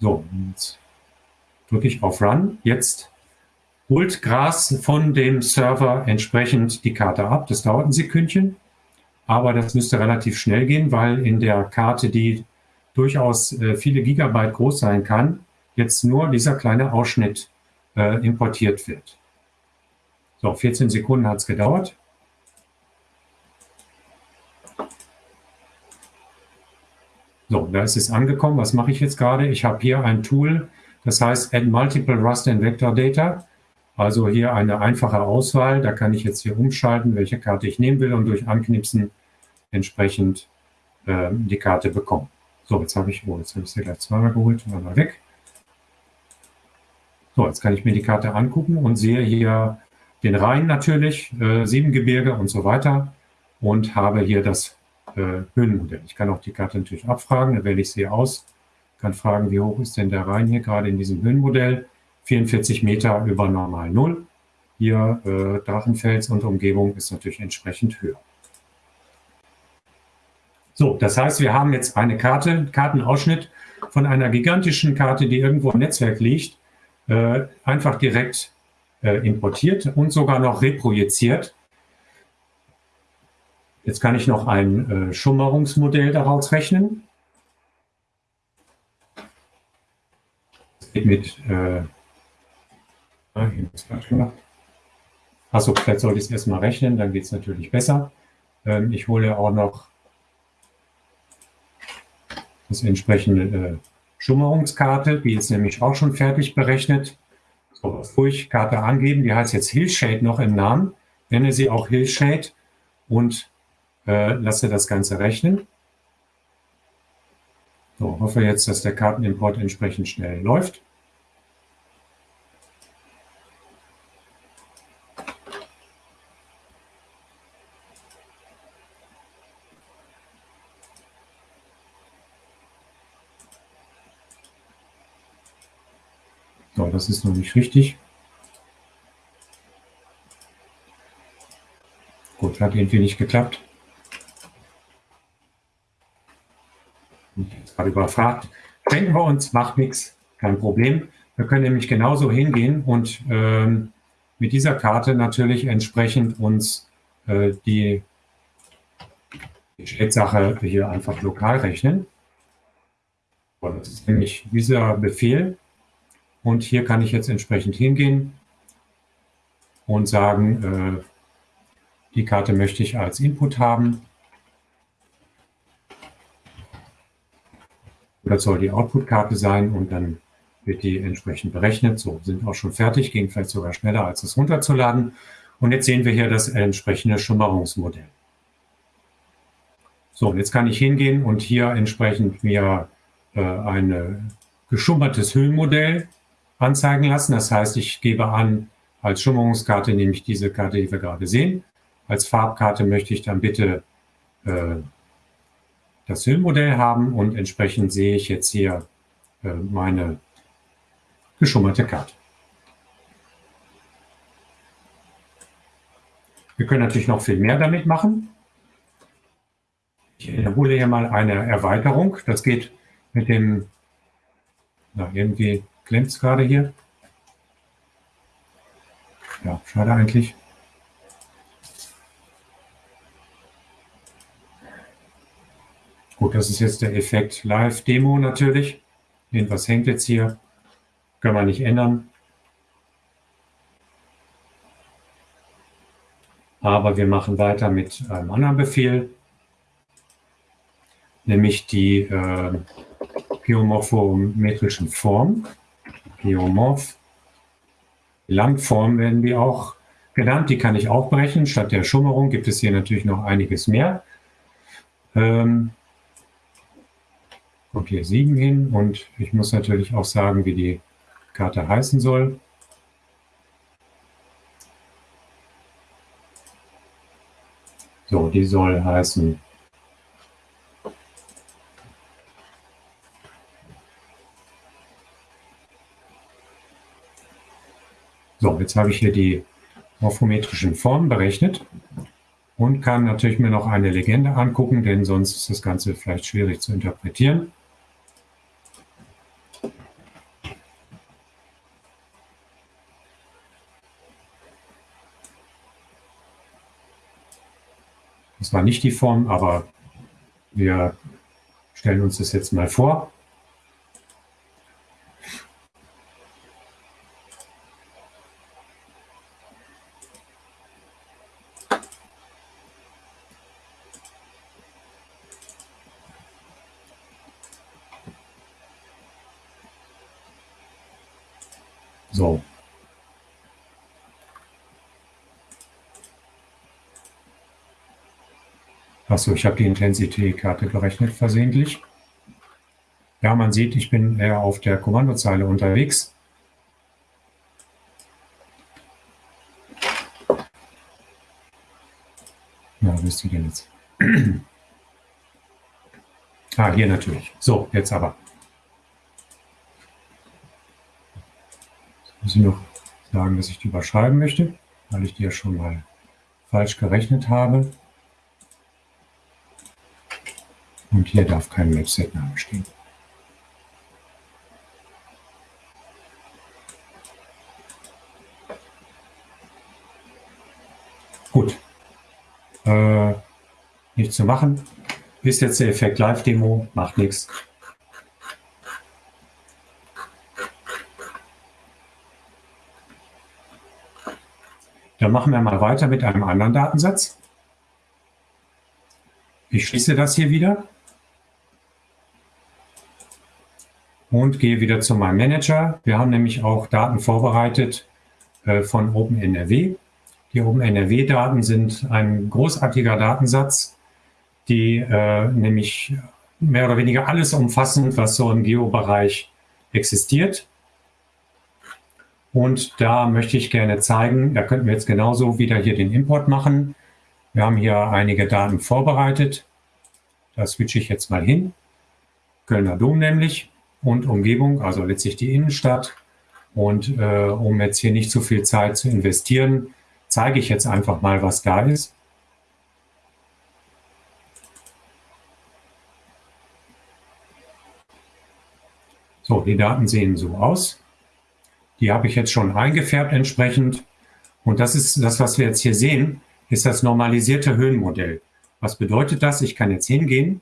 So, jetzt drücke ich auf Run. Jetzt holt Gras von dem Server entsprechend die Karte ab. Das dauert ein Sekündchen, aber das müsste relativ schnell gehen, weil in der Karte, die durchaus äh, viele Gigabyte groß sein kann, jetzt nur dieser kleine Ausschnitt äh, importiert wird. So, 14 Sekunden hat es gedauert. So, da ist es angekommen. Was mache ich jetzt gerade? Ich habe hier ein Tool, das heißt Add Multiple Raster and Vector Data. Also hier eine einfache Auswahl. Da kann ich jetzt hier umschalten, welche Karte ich nehmen will und durch Anknipsen entsprechend äh, die Karte bekommen. So, jetzt habe ich, oh, jetzt habe ich sie gleich zweimal geholt, mal weg. So, jetzt kann ich mir die Karte angucken und sehe hier den Rhein natürlich, äh, Siebengebirge und so weiter und habe hier das äh, Höhenmodell. Ich kann auch die Karte natürlich abfragen, dann wähle ich sie aus, kann fragen, wie hoch ist denn der Rhein hier gerade in diesem Höhenmodell. 44 Meter über normal Null. Hier äh, Drachenfels und Umgebung ist natürlich entsprechend höher. So, das heißt, wir haben jetzt eine Karte, Kartenausschnitt von einer gigantischen Karte, die irgendwo im Netzwerk liegt, äh, einfach direkt äh, importiert und sogar noch reprojiziert. Jetzt kann ich noch ein äh, Schummerungsmodell daraus rechnen. Das geht mit äh, Achso, vielleicht sollte ich es erstmal rechnen, dann geht es natürlich besser. Ähm, ich hole auch noch das entsprechende äh, Schummerungskarte, die ist nämlich auch schon fertig berechnet. So, ruhig Karte angeben, die heißt jetzt Hillshade noch im Namen. Nenne sie auch Hillshade und äh, lasse das Ganze rechnen. So, hoffe jetzt, dass der Kartenimport entsprechend schnell läuft. So, das ist noch nicht richtig. Gut, hat irgendwie nicht geklappt. Ich jetzt gerade überfragt. Denken wir uns, macht nichts, kein Problem. Wir können nämlich genauso hingehen und ähm, mit dieser Karte natürlich entsprechend uns äh, die, die Schätzsache hier einfach lokal rechnen. Das ist nämlich dieser Befehl, und hier kann ich jetzt entsprechend hingehen und sagen, äh, die Karte möchte ich als Input haben. Das soll die Output-Karte sein und dann wird die entsprechend berechnet. So, sind auch schon fertig, ging vielleicht sogar schneller, als es runterzuladen. Und jetzt sehen wir hier das entsprechende Schummerungsmodell. So, jetzt kann ich hingehen und hier entsprechend mir äh, ein geschummertes Höhenmodell anzeigen lassen. Das heißt, ich gebe an, als Schummerungskarte nehme ich diese Karte, die wir gerade sehen. Als Farbkarte möchte ich dann bitte äh, das Höhenmodell haben und entsprechend sehe ich jetzt hier äh, meine geschummerte Karte. Wir können natürlich noch viel mehr damit machen. Ich wiederhole hier mal eine Erweiterung. Das geht mit dem, na, irgendwie Klemmt es gerade hier? Ja, schade eigentlich. Gut, das ist jetzt der Effekt Live-Demo natürlich. Irgendwas hängt jetzt hier. Können wir nicht ändern. Aber wir machen weiter mit einem anderen Befehl, nämlich die äh, geomorphometrischen Formen. Geomorph. Landform werden die auch genannt, die kann ich auch brechen. Statt der Schummerung gibt es hier natürlich noch einiges mehr. Ähm, kommt hier 7 hin und ich muss natürlich auch sagen, wie die Karte heißen soll. So, die soll heißen So, jetzt habe ich hier die morphometrischen Formen berechnet und kann natürlich mir noch eine Legende angucken, denn sonst ist das Ganze vielleicht schwierig zu interpretieren. Das war nicht die Form, aber wir stellen uns das jetzt mal vor. So. Achso, ich habe die Intensitätkarte gerechnet versehentlich. Ja, man sieht, ich bin eher auf der Kommandozeile unterwegs. Ja, wo ist die denn jetzt? ah, hier natürlich. So, jetzt aber. Jetzt muss ich noch sagen, dass ich die überschreiben möchte, weil ich die ja schon mal falsch gerechnet habe. Und hier darf kein Website-Name stehen. Gut. Äh, nichts zu machen. Ist jetzt der Effekt Live-Demo, macht nichts. Dann machen wir mal weiter mit einem anderen Datensatz. Ich schließe das hier wieder und gehe wieder zu meinem Manager. Wir haben nämlich auch Daten vorbereitet äh, von OpenNRW. Die OpenNRW-Daten sind ein großartiger Datensatz, die äh, nämlich mehr oder weniger alles umfassen, was so im Geobereich existiert. Und da möchte ich gerne zeigen, da könnten wir jetzt genauso wieder hier den Import machen. Wir haben hier einige Daten vorbereitet. Da switche ich jetzt mal hin. Kölner Dom nämlich und Umgebung, also letztlich die Innenstadt. Und äh, um jetzt hier nicht zu viel Zeit zu investieren, zeige ich jetzt einfach mal, was da ist. So, die Daten sehen so aus. Die habe ich jetzt schon eingefärbt entsprechend. Und das ist das, was wir jetzt hier sehen, ist das normalisierte Höhenmodell. Was bedeutet das? Ich kann jetzt hingehen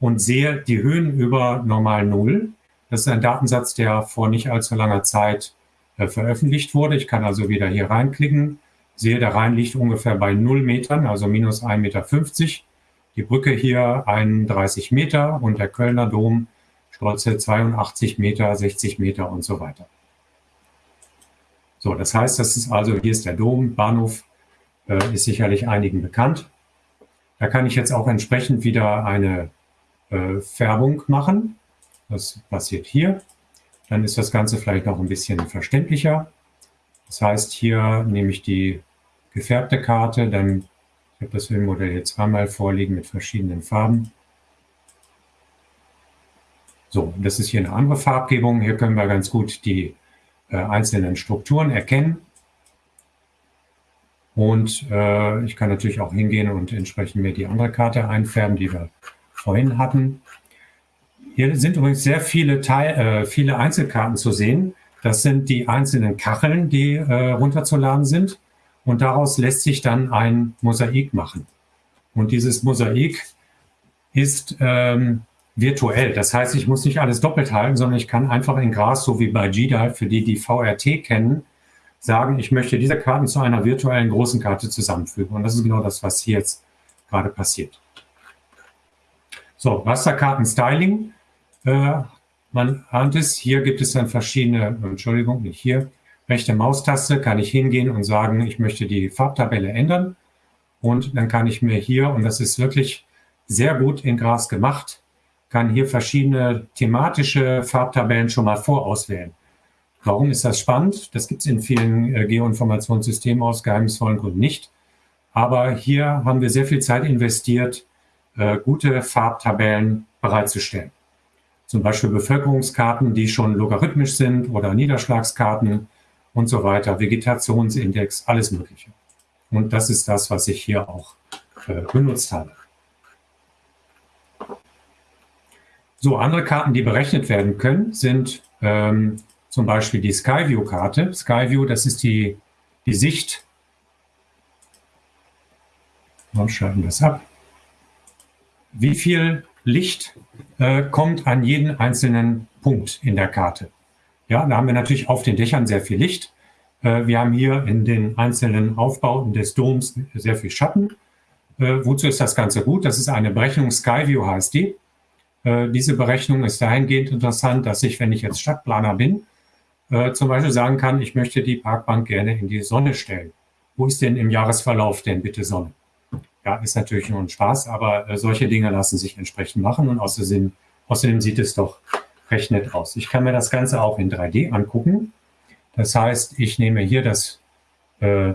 und sehe die Höhen über normal Null. Das ist ein Datensatz, der vor nicht allzu langer Zeit äh, veröffentlicht wurde. Ich kann also wieder hier reinklicken sehe, der Rhein liegt ungefähr bei 0 Metern, also minus 1,50 Meter. Die Brücke hier 31 Meter und der Kölner Dom stolze 82 Meter, 60 Meter und so weiter. So, das heißt, das ist also, hier ist der Dom, Bahnhof, äh, ist sicherlich einigen bekannt. Da kann ich jetzt auch entsprechend wieder eine äh, Färbung machen. Das passiert hier. Dann ist das Ganze vielleicht noch ein bisschen verständlicher. Das heißt, hier nehme ich die gefärbte Karte, dann, ich habe das Filmmodell jetzt zweimal vorliegen mit verschiedenen Farben. So, das ist hier eine andere Farbgebung. Hier können wir ganz gut die äh, einzelnen Strukturen erkennen. Und äh, ich kann natürlich auch hingehen und entsprechend mir die andere Karte einfärben, die wir vorhin hatten. Hier sind übrigens sehr viele, Teil, äh, viele Einzelkarten zu sehen. Das sind die einzelnen Kacheln, die äh, runterzuladen sind. Und daraus lässt sich dann ein Mosaik machen. Und dieses Mosaik ist ähm, virtuell. Das heißt, ich muss nicht alles doppelt halten, sondern ich kann einfach in Gras, so wie bei GDAL, für die, die VRT kennen, sagen, ich möchte diese Karten zu einer virtuellen großen Karte zusammenfügen. Und das ist genau das, was hier jetzt gerade passiert. So, Rasterkarten-Styling. Äh, man ahnt es, hier gibt es dann verschiedene, Entschuldigung, nicht hier, rechte Maustaste kann ich hingehen und sagen, ich möchte die Farbtabelle ändern. Und dann kann ich mir hier, und das ist wirklich sehr gut in Gras gemacht, kann hier verschiedene thematische Farbtabellen schon mal vorauswählen. Warum ist das spannend? Das gibt es in vielen äh, Geoinformationssystemen aus geheimnisvollen Gründen nicht. Aber hier haben wir sehr viel Zeit investiert, äh, gute Farbtabellen bereitzustellen. Zum Beispiel Bevölkerungskarten, die schon logarithmisch sind oder Niederschlagskarten, und so weiter, Vegetationsindex, alles Mögliche. Und das ist das, was ich hier auch äh, benutzt habe. So, andere Karten, die berechnet werden können, sind ähm, zum Beispiel die Skyview-Karte. Skyview, das ist die, die Sicht. Wir schalten das ab. Wie viel Licht äh, kommt an jeden einzelnen Punkt in der Karte? Ja, da haben wir natürlich auf den Dächern sehr viel Licht. Äh, wir haben hier in den einzelnen Aufbauten des Doms sehr viel Schatten. Äh, wozu ist das Ganze gut? Das ist eine Berechnung, Skyview heißt die. Äh, diese Berechnung ist dahingehend interessant, dass ich, wenn ich jetzt Stadtplaner bin, zum Beispiel sagen kann, ich möchte die Parkbank gerne in die Sonne stellen. Wo ist denn im Jahresverlauf denn bitte Sonne? Ja, ist natürlich nur ein Spaß, aber äh, solche Dinge lassen sich entsprechend machen und außerdem, außerdem sieht es doch recht nett aus. Ich kann mir das Ganze auch in 3D angucken. Das heißt, ich nehme hier das, äh,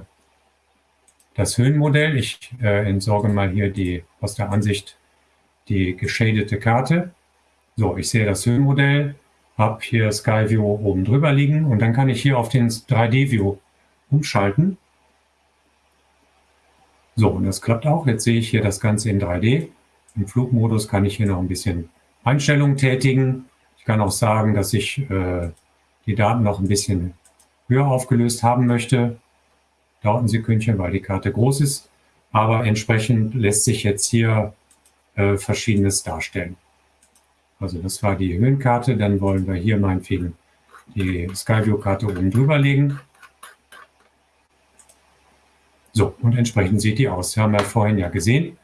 das Höhenmodell. Ich äh, entsorge mal hier die aus der Ansicht die geschadete Karte. So, ich sehe das Höhenmodell, habe hier Skyview oben drüber liegen und dann kann ich hier auf den 3D-View umschalten. So, und das klappt auch. Jetzt sehe ich hier das Ganze in 3D. Im Flugmodus kann ich hier noch ein bisschen Einstellungen tätigen. Ich kann auch sagen, dass ich äh, die Daten noch ein bisschen höher aufgelöst haben möchte. Dauert ein Sekündchen, weil die Karte groß ist. Aber entsprechend lässt sich jetzt hier äh, Verschiedenes darstellen. Also das war die Höhenkarte. Dann wollen wir hier meinetwegen die Skyview-Karte oben drüber legen. So, und entsprechend sieht die aus. Haben wir vorhin ja gesehen.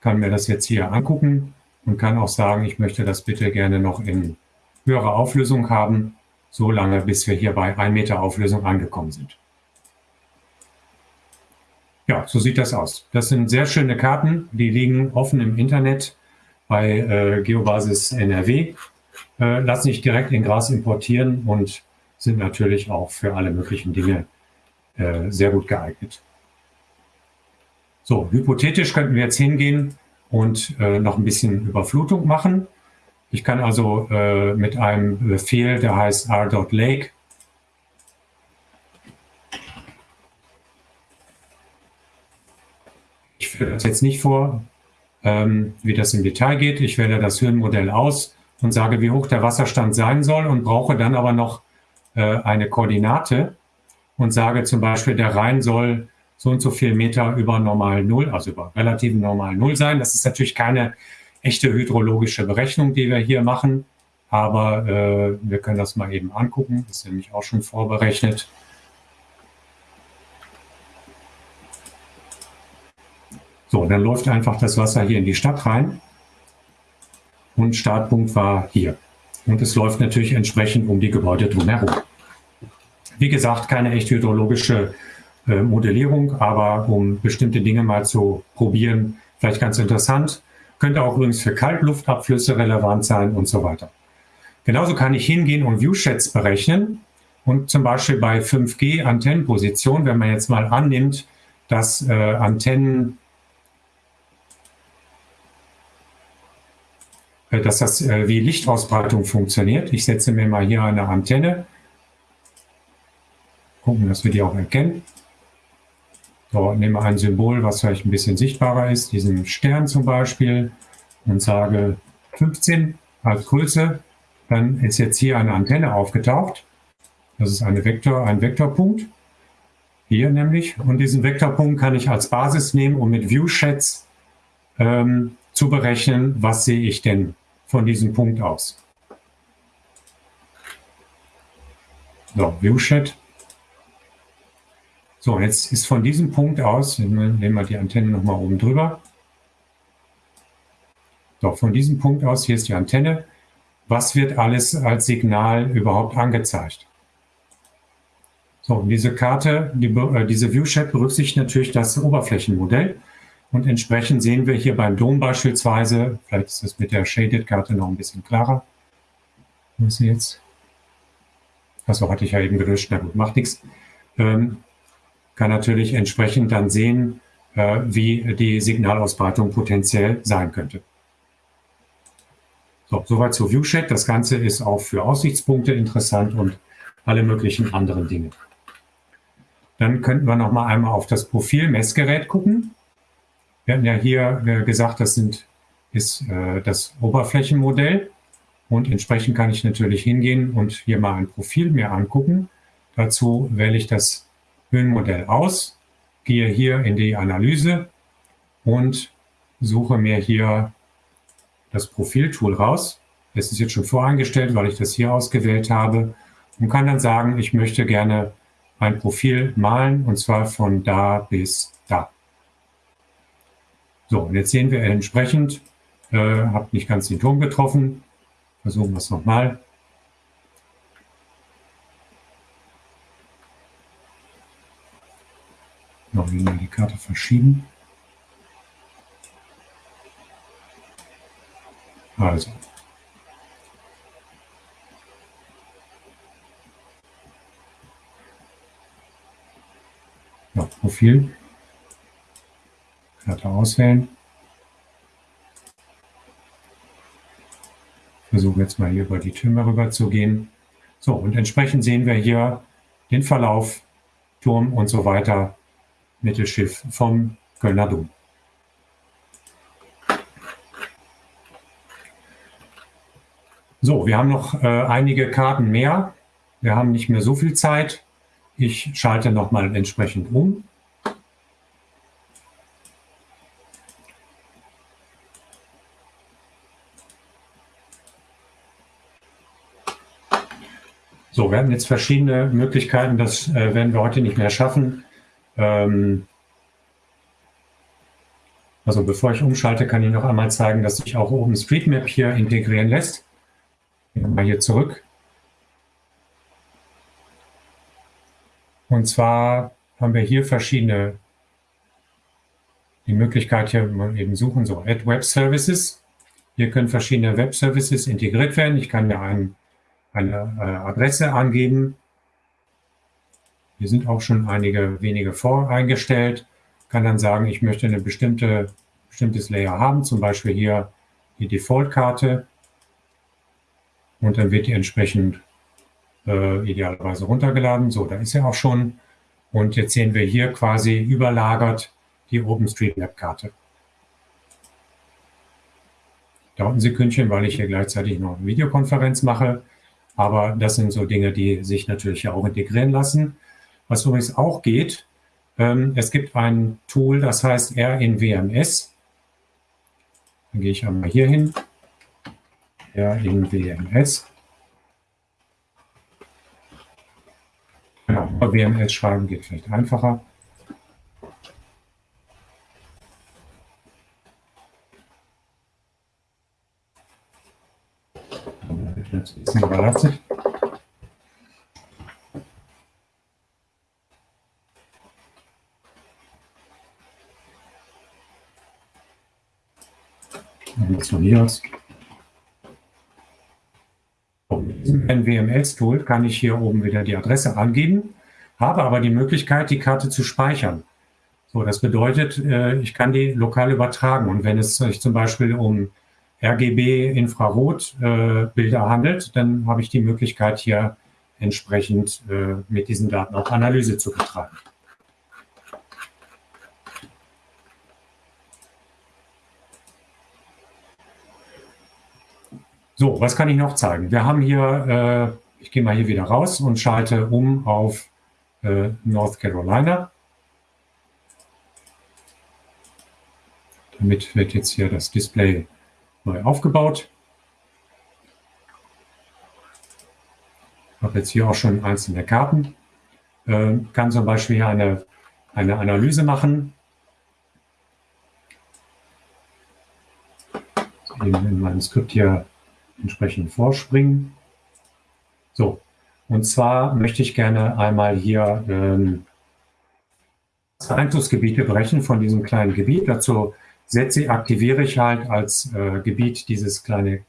Kann mir das jetzt hier angucken und kann auch sagen, ich möchte das bitte gerne noch in höherer Auflösung haben, so lange, bis wir hier bei 1 Meter Auflösung angekommen sind. Ja, so sieht das aus. Das sind sehr schöne Karten, die liegen offen im Internet bei äh, Geobasis NRW, äh, lassen sich direkt in Gras importieren und sind natürlich auch für alle möglichen Dinge äh, sehr gut geeignet. So, hypothetisch könnten wir jetzt hingehen und äh, noch ein bisschen Überflutung machen. Ich kann also äh, mit einem Befehl, der heißt r.lake, ich führe das jetzt nicht vor, ähm, wie das im Detail geht. Ich wähle das Höhenmodell aus und sage, wie hoch der Wasserstand sein soll und brauche dann aber noch äh, eine Koordinate und sage zum Beispiel, der Rhein soll so und so viel Meter über normal Null, also über relativen normal Null sein. Das ist natürlich keine echte hydrologische Berechnung, die wir hier machen, aber äh, wir können das mal eben angucken. Das ist nämlich auch schon vorberechnet. So, dann läuft einfach das Wasser hier in die Stadt rein und Startpunkt war hier. Und es läuft natürlich entsprechend um die Gebäude drumherum. Wie gesagt, keine echt hydrologische äh, Modellierung, aber um bestimmte Dinge mal zu probieren, vielleicht ganz interessant. Könnte auch übrigens für Kaltluftabflüsse relevant sein und so weiter. Genauso kann ich hingehen und Viewsheds berechnen und zum Beispiel bei 5G Antennenposition, wenn man jetzt mal annimmt, dass äh, Antennen Äh, dass das äh, wie Lichtausbreitung funktioniert. Ich setze mir mal hier eine Antenne. Gucken, dass wir die auch erkennen. So, nehme ein Symbol, was vielleicht ein bisschen sichtbarer ist, diesen Stern zum Beispiel, und sage 15 als Größe. Dann ist jetzt hier eine Antenne aufgetaucht. Das ist eine Vektor, ein Vektorpunkt. Hier nämlich. Und diesen Vektorpunkt kann ich als Basis nehmen, um mit ViewSheds ähm, zu berechnen, was sehe ich denn von diesem Punkt aus. So, Viewshed. So, jetzt ist von diesem Punkt aus, nehmen wir die Antenne nochmal oben drüber. So, von diesem Punkt aus, hier ist die Antenne. Was wird alles als Signal überhaupt angezeigt? So, diese Karte, die, äh, diese Viewshed berücksichtigt natürlich das Oberflächenmodell. Und entsprechend sehen wir hier beim Dom beispielsweise, vielleicht ist das mit der Shaded-Karte noch ein bisschen klarer. Wo ist sie jetzt? Achso, hatte ich ja eben gelöscht. Na gut, macht nichts. Ähm, kann natürlich entsprechend dann sehen, äh, wie die Signalausbreitung potenziell sein könnte. So, soweit zu ViewShed. Das Ganze ist auch für Aussichtspunkte interessant und alle möglichen anderen Dinge. Dann könnten wir noch mal einmal auf das Profil-Messgerät gucken. Wir hatten ja hier äh, gesagt, das sind, ist äh, das Oberflächenmodell und entsprechend kann ich natürlich hingehen und hier mal ein Profil mir angucken. Dazu wähle ich das Höhenmodell aus, gehe hier in die Analyse und suche mir hier das Profiltool raus. Das ist jetzt schon voreingestellt, weil ich das hier ausgewählt habe und kann dann sagen, ich möchte gerne ein Profil malen und zwar von da bis da. So, und jetzt sehen wir entsprechend, äh, habe nicht ganz den Turm getroffen. Versuchen wir es nochmal. Oder will man die Karte verschieben? Also. Nach Profil. Karte auswählen. Versuche jetzt mal hier über die Türme rüber zu gehen. So, und entsprechend sehen wir hier den Verlauf, Turm und so weiter Mittelschiff vom Kölner Dom. So, wir haben noch äh, einige Karten mehr. Wir haben nicht mehr so viel Zeit. Ich schalte nochmal entsprechend um. So, wir haben jetzt verschiedene Möglichkeiten, das äh, werden wir heute nicht mehr schaffen. Ähm, also bevor ich umschalte, kann ich noch einmal zeigen, dass sich auch OpenStreetMap hier integrieren lässt. Gehen wir mal hier zurück. Und zwar haben wir hier verschiedene, die Möglichkeit hier mal eben suchen, so Add Web Services. Hier können verschiedene Web Services integriert werden. Ich kann mir einen eine äh, Adresse angeben. Hier sind auch schon einige wenige voreingestellt. Kann dann sagen, ich möchte eine bestimmte bestimmtes Layer haben, zum Beispiel hier die Default-Karte. Und dann wird die entsprechend äh, idealerweise runtergeladen. So, da ist er auch schon. Und jetzt sehen wir hier quasi überlagert die OpenStreetMap-Karte. Dauert ein Sekündchen, weil ich hier gleichzeitig noch eine Videokonferenz mache. Aber das sind so Dinge, die sich natürlich ja auch integrieren lassen. Was übrigens auch geht, ähm, es gibt ein Tool, das heißt R in WMS. Dann gehe ich einmal hier hin. R in WMS. Genau, WMS schreiben geht vielleicht einfacher. Das ist überlastet. Funktioniert. Mit diesem NWMS-Tool kann ich hier oben wieder die Adresse angeben, habe aber die Möglichkeit, die Karte zu speichern. So, das bedeutet, äh, ich kann die lokal übertragen. Und wenn es sich zum Beispiel um RGB-Infrarot-Bilder äh, handelt, dann habe ich die Möglichkeit, hier entsprechend äh, mit diesen Daten auch Analyse zu betreiben. So, was kann ich noch zeigen? Wir haben hier, äh, ich gehe mal hier wieder raus und schalte um auf äh, North Carolina. Damit wird jetzt hier das Display neu aufgebaut. Ich habe jetzt hier auch schon einzelne Karten. Äh, kann zum Beispiel hier eine, eine Analyse machen. Eben in meinem Skript hier entsprechend vorspringen. So, und zwar möchte ich gerne einmal hier ähm, Einflussgebiete berechnen von diesem kleinen Gebiet. Dazu setze, aktiviere ich halt als äh, Gebiet dieses kleine,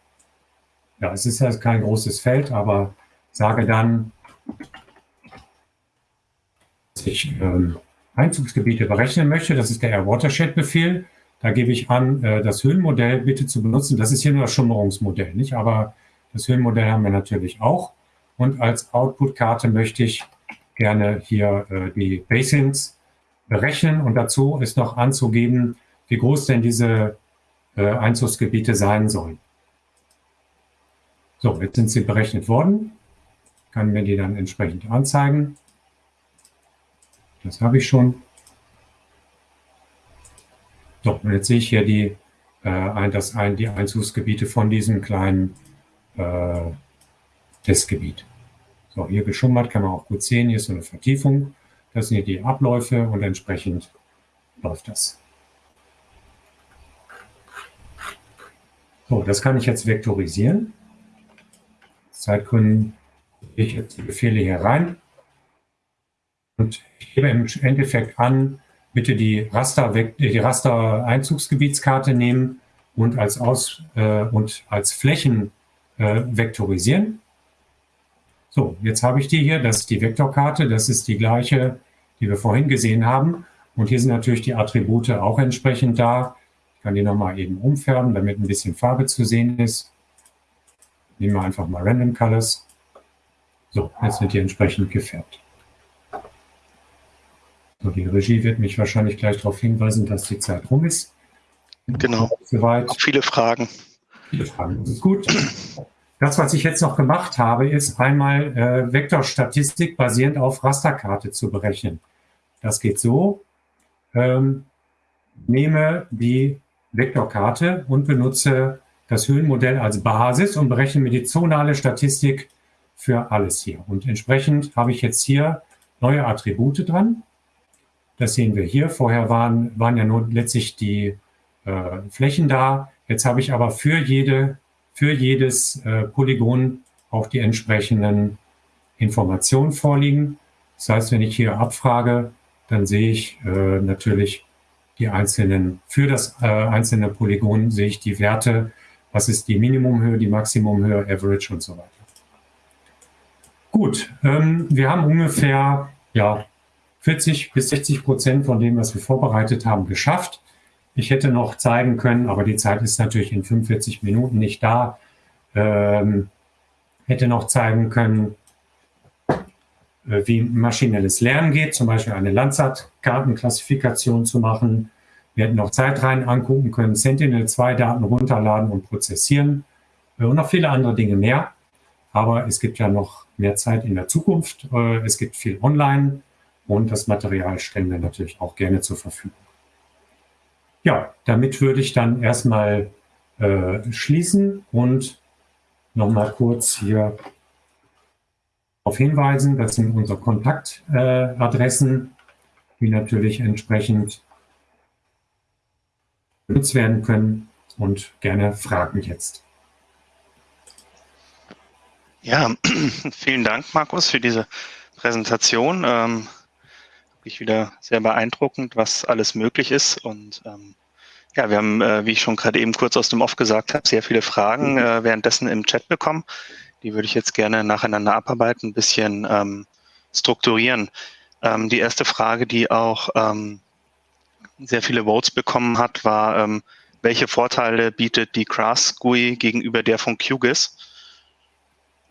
ja, es ist ja kein großes Feld, aber sage dann, dass ich ähm, Einzugsgebiete berechnen möchte. Das ist der Air Watershed Befehl. Da gebe ich an, äh, das Höhenmodell bitte zu benutzen. Das ist hier nur das Schummerungsmodell, nicht? Aber das Höhenmodell haben wir natürlich auch. Und als Output-Karte möchte ich gerne hier äh, die Basins berechnen. Und dazu ist noch anzugeben, wie groß denn diese äh, Einzugsgebiete sein sollen. So, jetzt sind sie berechnet worden. Kann mir die dann entsprechend anzeigen. Das habe ich schon. So, und jetzt sehe ich hier die, äh, das ein, die Einzugsgebiete von diesem kleinen äh, Testgebiet. So, hier geschummert kann man auch gut sehen. Hier ist so eine Vertiefung. Das sind hier die Abläufe und entsprechend läuft das. So, das kann ich jetzt vektorisieren. Zeitgründen gehe ich jetzt die Befehle hier rein und ich gebe im Endeffekt an, bitte die Raster, die Raster Einzugsgebietskarte nehmen und als, Aus, äh, und als Flächen äh, vektorisieren. So, jetzt habe ich die hier, das ist die Vektorkarte, das ist die gleiche, die wir vorhin gesehen haben. Und hier sind natürlich die Attribute auch entsprechend da. Ich kann die nochmal eben umfärben, damit ein bisschen Farbe zu sehen ist. Nehmen wir einfach mal Random Colors. So, jetzt sind die entsprechend gefärbt. So, die Regie wird mich wahrscheinlich gleich darauf hinweisen, dass die Zeit rum ist. Genau. Soweit. Auch viele Fragen. Viele Fragen. Das ist gut. Das, was ich jetzt noch gemacht habe, ist einmal äh, Vektorstatistik basierend auf Rasterkarte zu berechnen. Das geht so. Ähm, nehme die Vektorkarte und benutze das Höhenmodell als Basis und berechne mir die zonale Statistik für alles hier. Und entsprechend habe ich jetzt hier neue Attribute dran. Das sehen wir hier. Vorher waren, waren ja nur letztlich die äh, Flächen da. Jetzt habe ich aber für, jede, für jedes äh, Polygon auch die entsprechenden Informationen vorliegen. Das heißt, wenn ich hier abfrage, dann sehe ich äh, natürlich die einzelnen, für das äh, einzelne Polygon sehe ich die Werte, was ist die Minimumhöhe, die Maximumhöhe, Average und so weiter. Gut, ähm, wir haben ungefähr ja, 40 bis 60 Prozent von dem, was wir vorbereitet haben, geschafft. Ich hätte noch zeigen können, aber die Zeit ist natürlich in 45 Minuten nicht da. Ähm, hätte noch zeigen können, äh, wie maschinelles Lernen geht, zum Beispiel eine Landsat-Kartenklassifikation zu machen. Wir hätten noch Zeit rein angucken können, Sentinel-2-Daten runterladen und prozessieren äh, und noch viele andere Dinge mehr. Aber es gibt ja noch mehr Zeit in der Zukunft. Äh, es gibt viel online und das Material stellen wir natürlich auch gerne zur Verfügung. Ja, damit würde ich dann erstmal äh, schließen und nochmal kurz hier darauf hinweisen. Das sind unsere Kontaktadressen, äh, die natürlich entsprechend benutzt werden können und gerne Fragen jetzt. Ja, vielen Dank, Markus, für diese Präsentation. Ähm, wirklich wieder sehr beeindruckend, was alles möglich ist. Und ähm, ja, wir haben, äh, wie ich schon gerade eben kurz aus dem Off gesagt habe, sehr viele Fragen äh, währenddessen im Chat bekommen. Die würde ich jetzt gerne nacheinander abarbeiten, ein bisschen ähm, strukturieren. Ähm, die erste Frage, die auch ähm, sehr viele Votes bekommen hat, war, ähm, welche Vorteile bietet die Grass GUI gegenüber der von QGIS?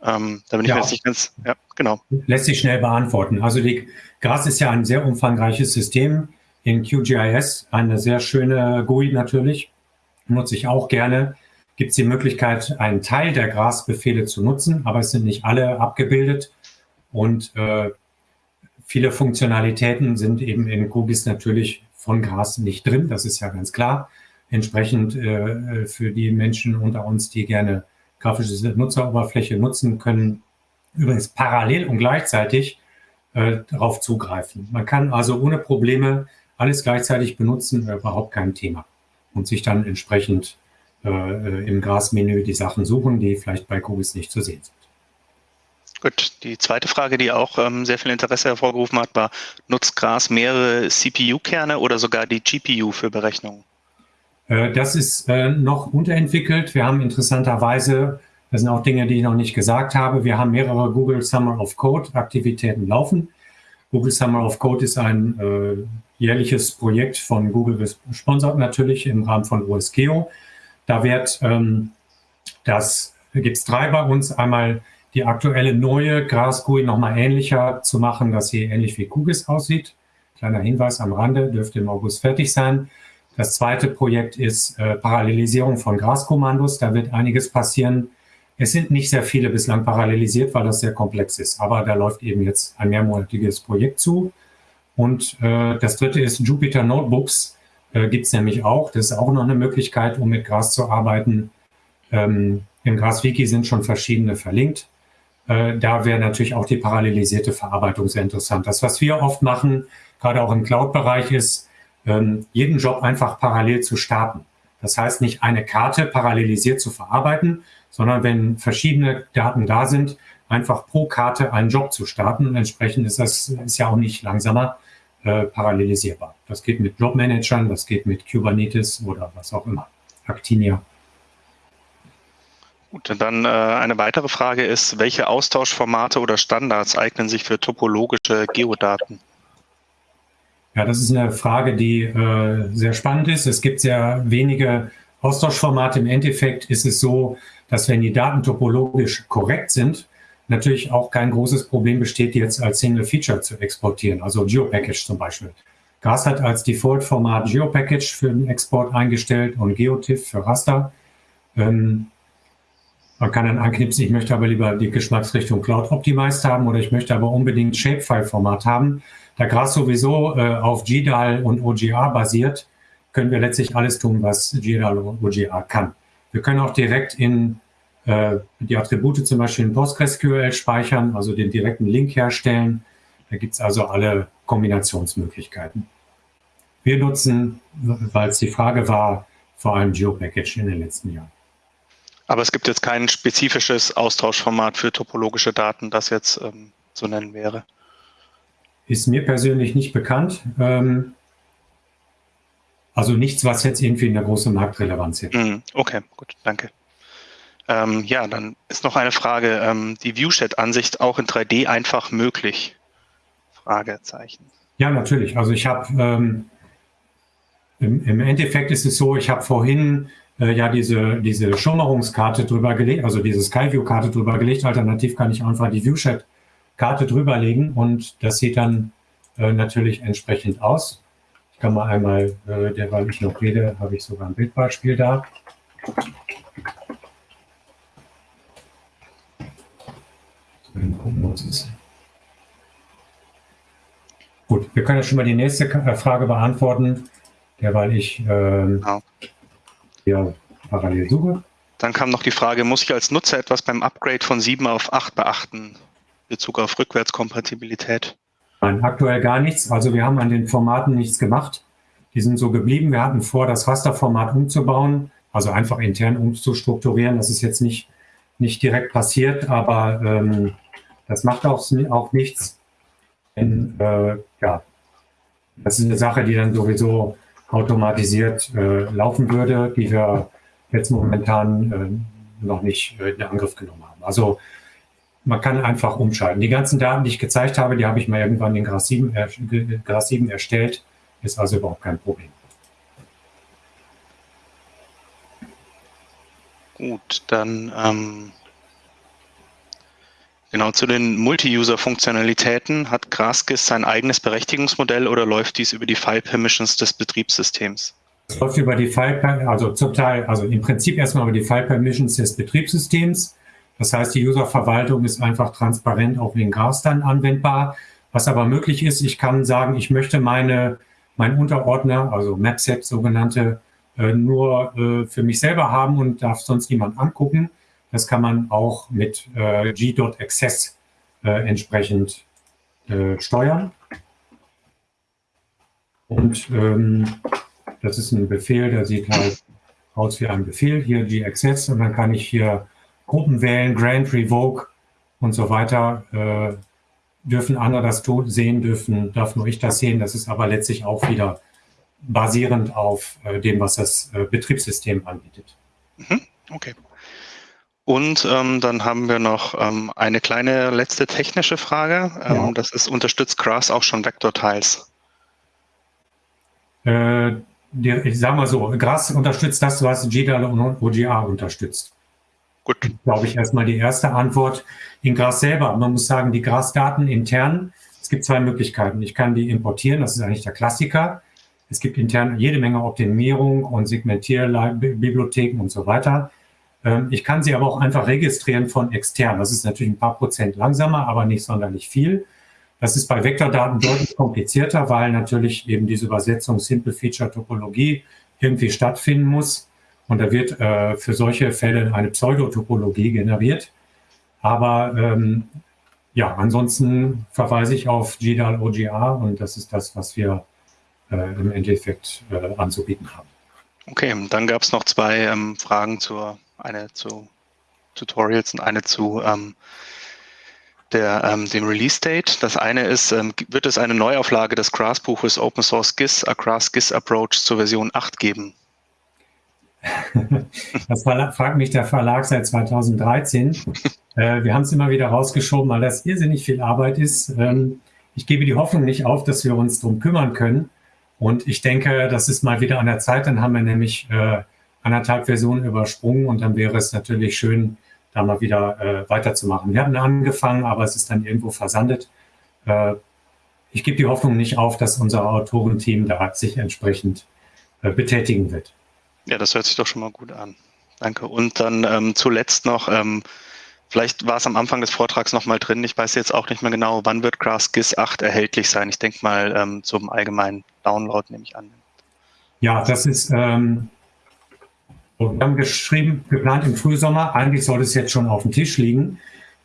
Ähm, da bin ich ja. mir jetzt nicht ganz, ja, genau. Lässt sich schnell beantworten. Also die GRAS ist ja ein sehr umfangreiches System in QGIS, eine sehr schöne GUI natürlich, nutze ich auch gerne. Gibt es die Möglichkeit, einen Teil der GRAS-Befehle zu nutzen, aber es sind nicht alle abgebildet und äh, viele Funktionalitäten sind eben in QGIS natürlich von GRAS nicht drin, das ist ja ganz klar. Entsprechend äh, für die Menschen unter uns, die gerne grafische Nutzeroberfläche nutzen können, übrigens parallel und gleichzeitig äh, darauf zugreifen. Man kann also ohne Probleme alles gleichzeitig benutzen, äh, überhaupt kein Thema. Und sich dann entsprechend äh, äh im Grasmenü die Sachen suchen, die vielleicht bei Kugis nicht zu sehen sind. Gut, die zweite Frage, die auch ähm, sehr viel Interesse hervorgerufen hat, war, nutzt Gras mehrere CPU-Kerne oder sogar die GPU für Berechnungen? Äh, das ist äh, noch unterentwickelt. Wir haben interessanterweise, das sind auch Dinge, die ich noch nicht gesagt habe, wir haben mehrere Google Summer of Code Aktivitäten laufen. Google Summer of Code ist ein äh, jährliches Projekt von Google gesponsert natürlich im Rahmen von OSGeo. Da wird ähm, das, gibt es drei bei uns, einmal die aktuelle neue GraphQL nochmal ähnlicher zu machen, dass sie ähnlich wie QGIS aussieht. Kleiner Hinweis am Rande, dürfte im August fertig sein. Das zweite Projekt ist äh, Parallelisierung von Graskommandos. Da wird einiges passieren. Es sind nicht sehr viele bislang parallelisiert, weil das sehr komplex ist. Aber da läuft eben jetzt ein mehrmonatiges Projekt zu. Und äh, das dritte ist Jupyter Notebooks. Äh, Gibt es nämlich auch. Das ist auch noch eine Möglichkeit, um mit Gras zu arbeiten. Ähm, Im Gras-Wiki sind schon verschiedene verlinkt. Äh, da wäre natürlich auch die parallelisierte Verarbeitung sehr interessant. Das, was wir oft machen, gerade auch im Cloud-Bereich, ist, ähm, jeden Job einfach parallel zu starten. Das heißt nicht eine Karte parallelisiert zu verarbeiten, sondern wenn verschiedene Daten da sind, einfach pro Karte einen Job zu starten. Und entsprechend ist das ist ja auch nicht langsamer äh, parallelisierbar. Das geht mit Jobmanagern, das geht mit Kubernetes oder was auch immer. Actinia. Gut, dann äh, eine weitere Frage ist, welche Austauschformate oder Standards eignen sich für topologische Geodaten? Ja, das ist eine Frage, die äh, sehr spannend ist. Es gibt sehr wenige Austauschformate. Im Endeffekt ist es so, dass wenn die Daten topologisch korrekt sind, natürlich auch kein großes Problem besteht, jetzt als Single Feature zu exportieren, also GeoPackage zum Beispiel. GAS hat als Default-Format GeoPackage für den Export eingestellt und GeoTIFF für Raster. Ähm, man kann dann anknipsen, ich möchte aber lieber die Geschmacksrichtung Cloud Optimized haben oder ich möchte aber unbedingt Shapefile-Format haben. Da GRAS sowieso äh, auf GDAL und OGA basiert, können wir letztlich alles tun, was GDAL und OGA kann. Wir können auch direkt in äh, die Attribute zum Beispiel in PostgreSQL speichern, also den direkten Link herstellen. Da gibt es also alle Kombinationsmöglichkeiten. Wir nutzen, weil es die Frage war, vor allem GeoPackage in den letzten Jahren. Aber es gibt jetzt kein spezifisches Austauschformat für topologische Daten, das jetzt ähm, zu nennen wäre. Ist mir persönlich nicht bekannt. Ähm, also nichts, was jetzt irgendwie eine große Marktrelevanz hätte. Mm, okay, gut, danke. Ähm, ja, dann ist noch eine Frage. Ähm, die Viewshed-Ansicht auch in 3D einfach möglich? Fragezeichen. Ja, natürlich. Also ich habe ähm, im, im, Endeffekt ist es so, ich habe vorhin äh, ja diese, diese Schummerungskarte drüber gelegt, also diese Skyview-Karte drüber gelegt. Alternativ kann ich einfach die Viewshed-Karte drüberlegen und das sieht dann äh, natürlich entsprechend aus. Ich kann mal einmal, äh, derweil ich noch rede, habe ich sogar ein Bildbeispiel da. Gut, wir können ja schon mal die nächste äh, Frage beantworten, derweil ich ähm, genau. hier parallel suche. Dann kam noch die Frage, muss ich als Nutzer etwas beim Upgrade von 7 auf 8 beachten, Bezug auf Rückwärtskompatibilität? Nein, aktuell gar nichts. Also wir haben an den Formaten nichts gemacht. Die sind so geblieben. Wir hatten vor, das Rasterformat umzubauen, also einfach intern umzustrukturieren. Das ist jetzt nicht, nicht direkt passiert, aber ähm, das macht auch, auch nichts. Denn, äh, ja, das ist eine Sache, die dann sowieso automatisiert äh, laufen würde, die wir jetzt momentan äh, noch nicht in Angriff genommen haben. Also man kann einfach umschalten. Die ganzen Daten, die ich gezeigt habe, die habe ich mal irgendwann in Gras 7, äh, Gras 7 erstellt. Ist also überhaupt kein Problem. Gut, dann ähm, Genau, zu den Multi-User-Funktionalitäten hat GrassGIS sein eigenes Berechtigungsmodell oder läuft dies über die File-Permissions des Betriebssystems? Es läuft über die File, also zum Teil, also im Prinzip erstmal über die File-Permissions des Betriebssystems. Das heißt, die User-Verwaltung ist einfach transparent auch in GRAS dann anwendbar. Was aber möglich ist, ich kann sagen, ich möchte meine, mein Unterordner, also MapSet sogenannte, äh, nur äh, für mich selber haben und darf sonst niemand angucken. Das kann man auch mit äh, g.access äh, entsprechend steuern. Und ähm, das ist ein Befehl, der sieht halt aus wie ein Befehl, hier g-access und dann kann ich hier Gruppen wählen, Grant, Revoke und so weiter. Äh, dürfen andere das sehen, dürfen, darf nur ich das sehen. Das ist aber letztlich auch wieder basierend auf äh, dem, was das äh, Betriebssystem anbietet. Mhm. Okay. Und ähm, dann haben wir noch ähm, eine kleine letzte technische Frage. Ähm, ja. Das ist, unterstützt Grass auch schon Vektortiles? Äh, ich sage mal so, Grass unterstützt das, was GDAL und OGA unterstützt. Gut. Glaube ich erstmal die erste Antwort. In Grass selber, man muss sagen, die Grass-Daten intern, es gibt zwei Möglichkeiten. Ich kann die importieren, das ist eigentlich der Klassiker. Es gibt intern jede Menge Optimierung und Segmentierbibliotheken und so weiter. Ähm, ich kann sie aber auch einfach registrieren von extern. Das ist natürlich ein paar Prozent langsamer, aber nicht sonderlich viel. Das ist bei Vektordaten deutlich komplizierter, weil natürlich eben diese Übersetzung Simple Feature Topologie irgendwie stattfinden muss. Und da wird äh, für solche Fälle eine Pseudotopologie generiert. Aber ähm, ja, ansonsten verweise ich auf GDAL OGA und das ist das, was wir äh, im Endeffekt äh, anzubieten haben. Okay, dann gab es noch zwei ähm, Fragen zur eine zu Tutorials und eine zu ähm, der, ähm, dem Release-Date. Das eine ist, ähm, wird es eine Neuauflage des GRAS-Buches Open Source GIS, A GRAS GIS Approach zur Version 8 geben? Das fragt mich der Verlag seit 2013. Äh, wir haben es immer wieder rausgeschoben, weil das irrsinnig viel Arbeit ist. Ähm, ich gebe die Hoffnung nicht auf, dass wir uns darum kümmern können. Und ich denke, das ist mal wieder an der Zeit. Dann haben wir nämlich äh, anderthalb Versionen übersprungen und dann wäre es natürlich schön, da mal wieder äh, weiterzumachen. Wir haben angefangen, aber es ist dann irgendwo versandet. Ich gebe die Hoffnung nicht auf, dass unser Autorenteam da sich entsprechend betätigen wird. Ja, das hört sich doch schon mal gut an. Danke. Und dann ähm, zuletzt noch, ähm, vielleicht war es am Anfang des Vortrags noch mal drin, ich weiß jetzt auch nicht mehr genau, wann wird GraphGIS 8 erhältlich sein? Ich denke mal ähm, zum allgemeinen Download nehme ich an. Ja, das ist, ähm, wir haben geschrieben, geplant im Frühsommer. Eigentlich soll es jetzt schon auf dem Tisch liegen.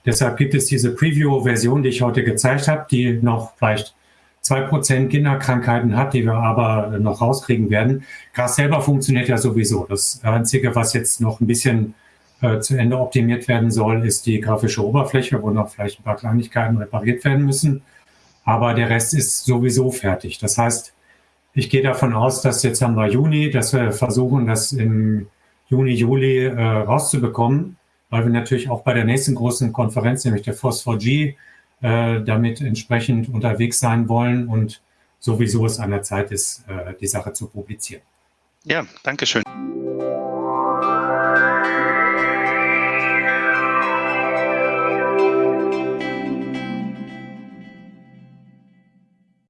Deshalb gibt es diese Preview-Version, die ich heute gezeigt habe, die noch vielleicht zwei Prozent Kinderkrankheiten hat, die wir aber noch rauskriegen werden. Gras selber funktioniert ja sowieso. Das Einzige, was jetzt noch ein bisschen äh, zu Ende optimiert werden soll, ist die grafische Oberfläche, wo noch vielleicht ein paar Kleinigkeiten repariert werden müssen. Aber der Rest ist sowieso fertig. Das heißt, ich gehe davon aus, dass jetzt haben wir Juni, dass wir versuchen, das im Juni, Juli äh, rauszubekommen, weil wir natürlich auch bei der nächsten großen Konferenz, nämlich der FOSS4G, äh, damit entsprechend unterwegs sein wollen und sowieso es an der Zeit ist, äh, die Sache zu publizieren. Ja, danke schön.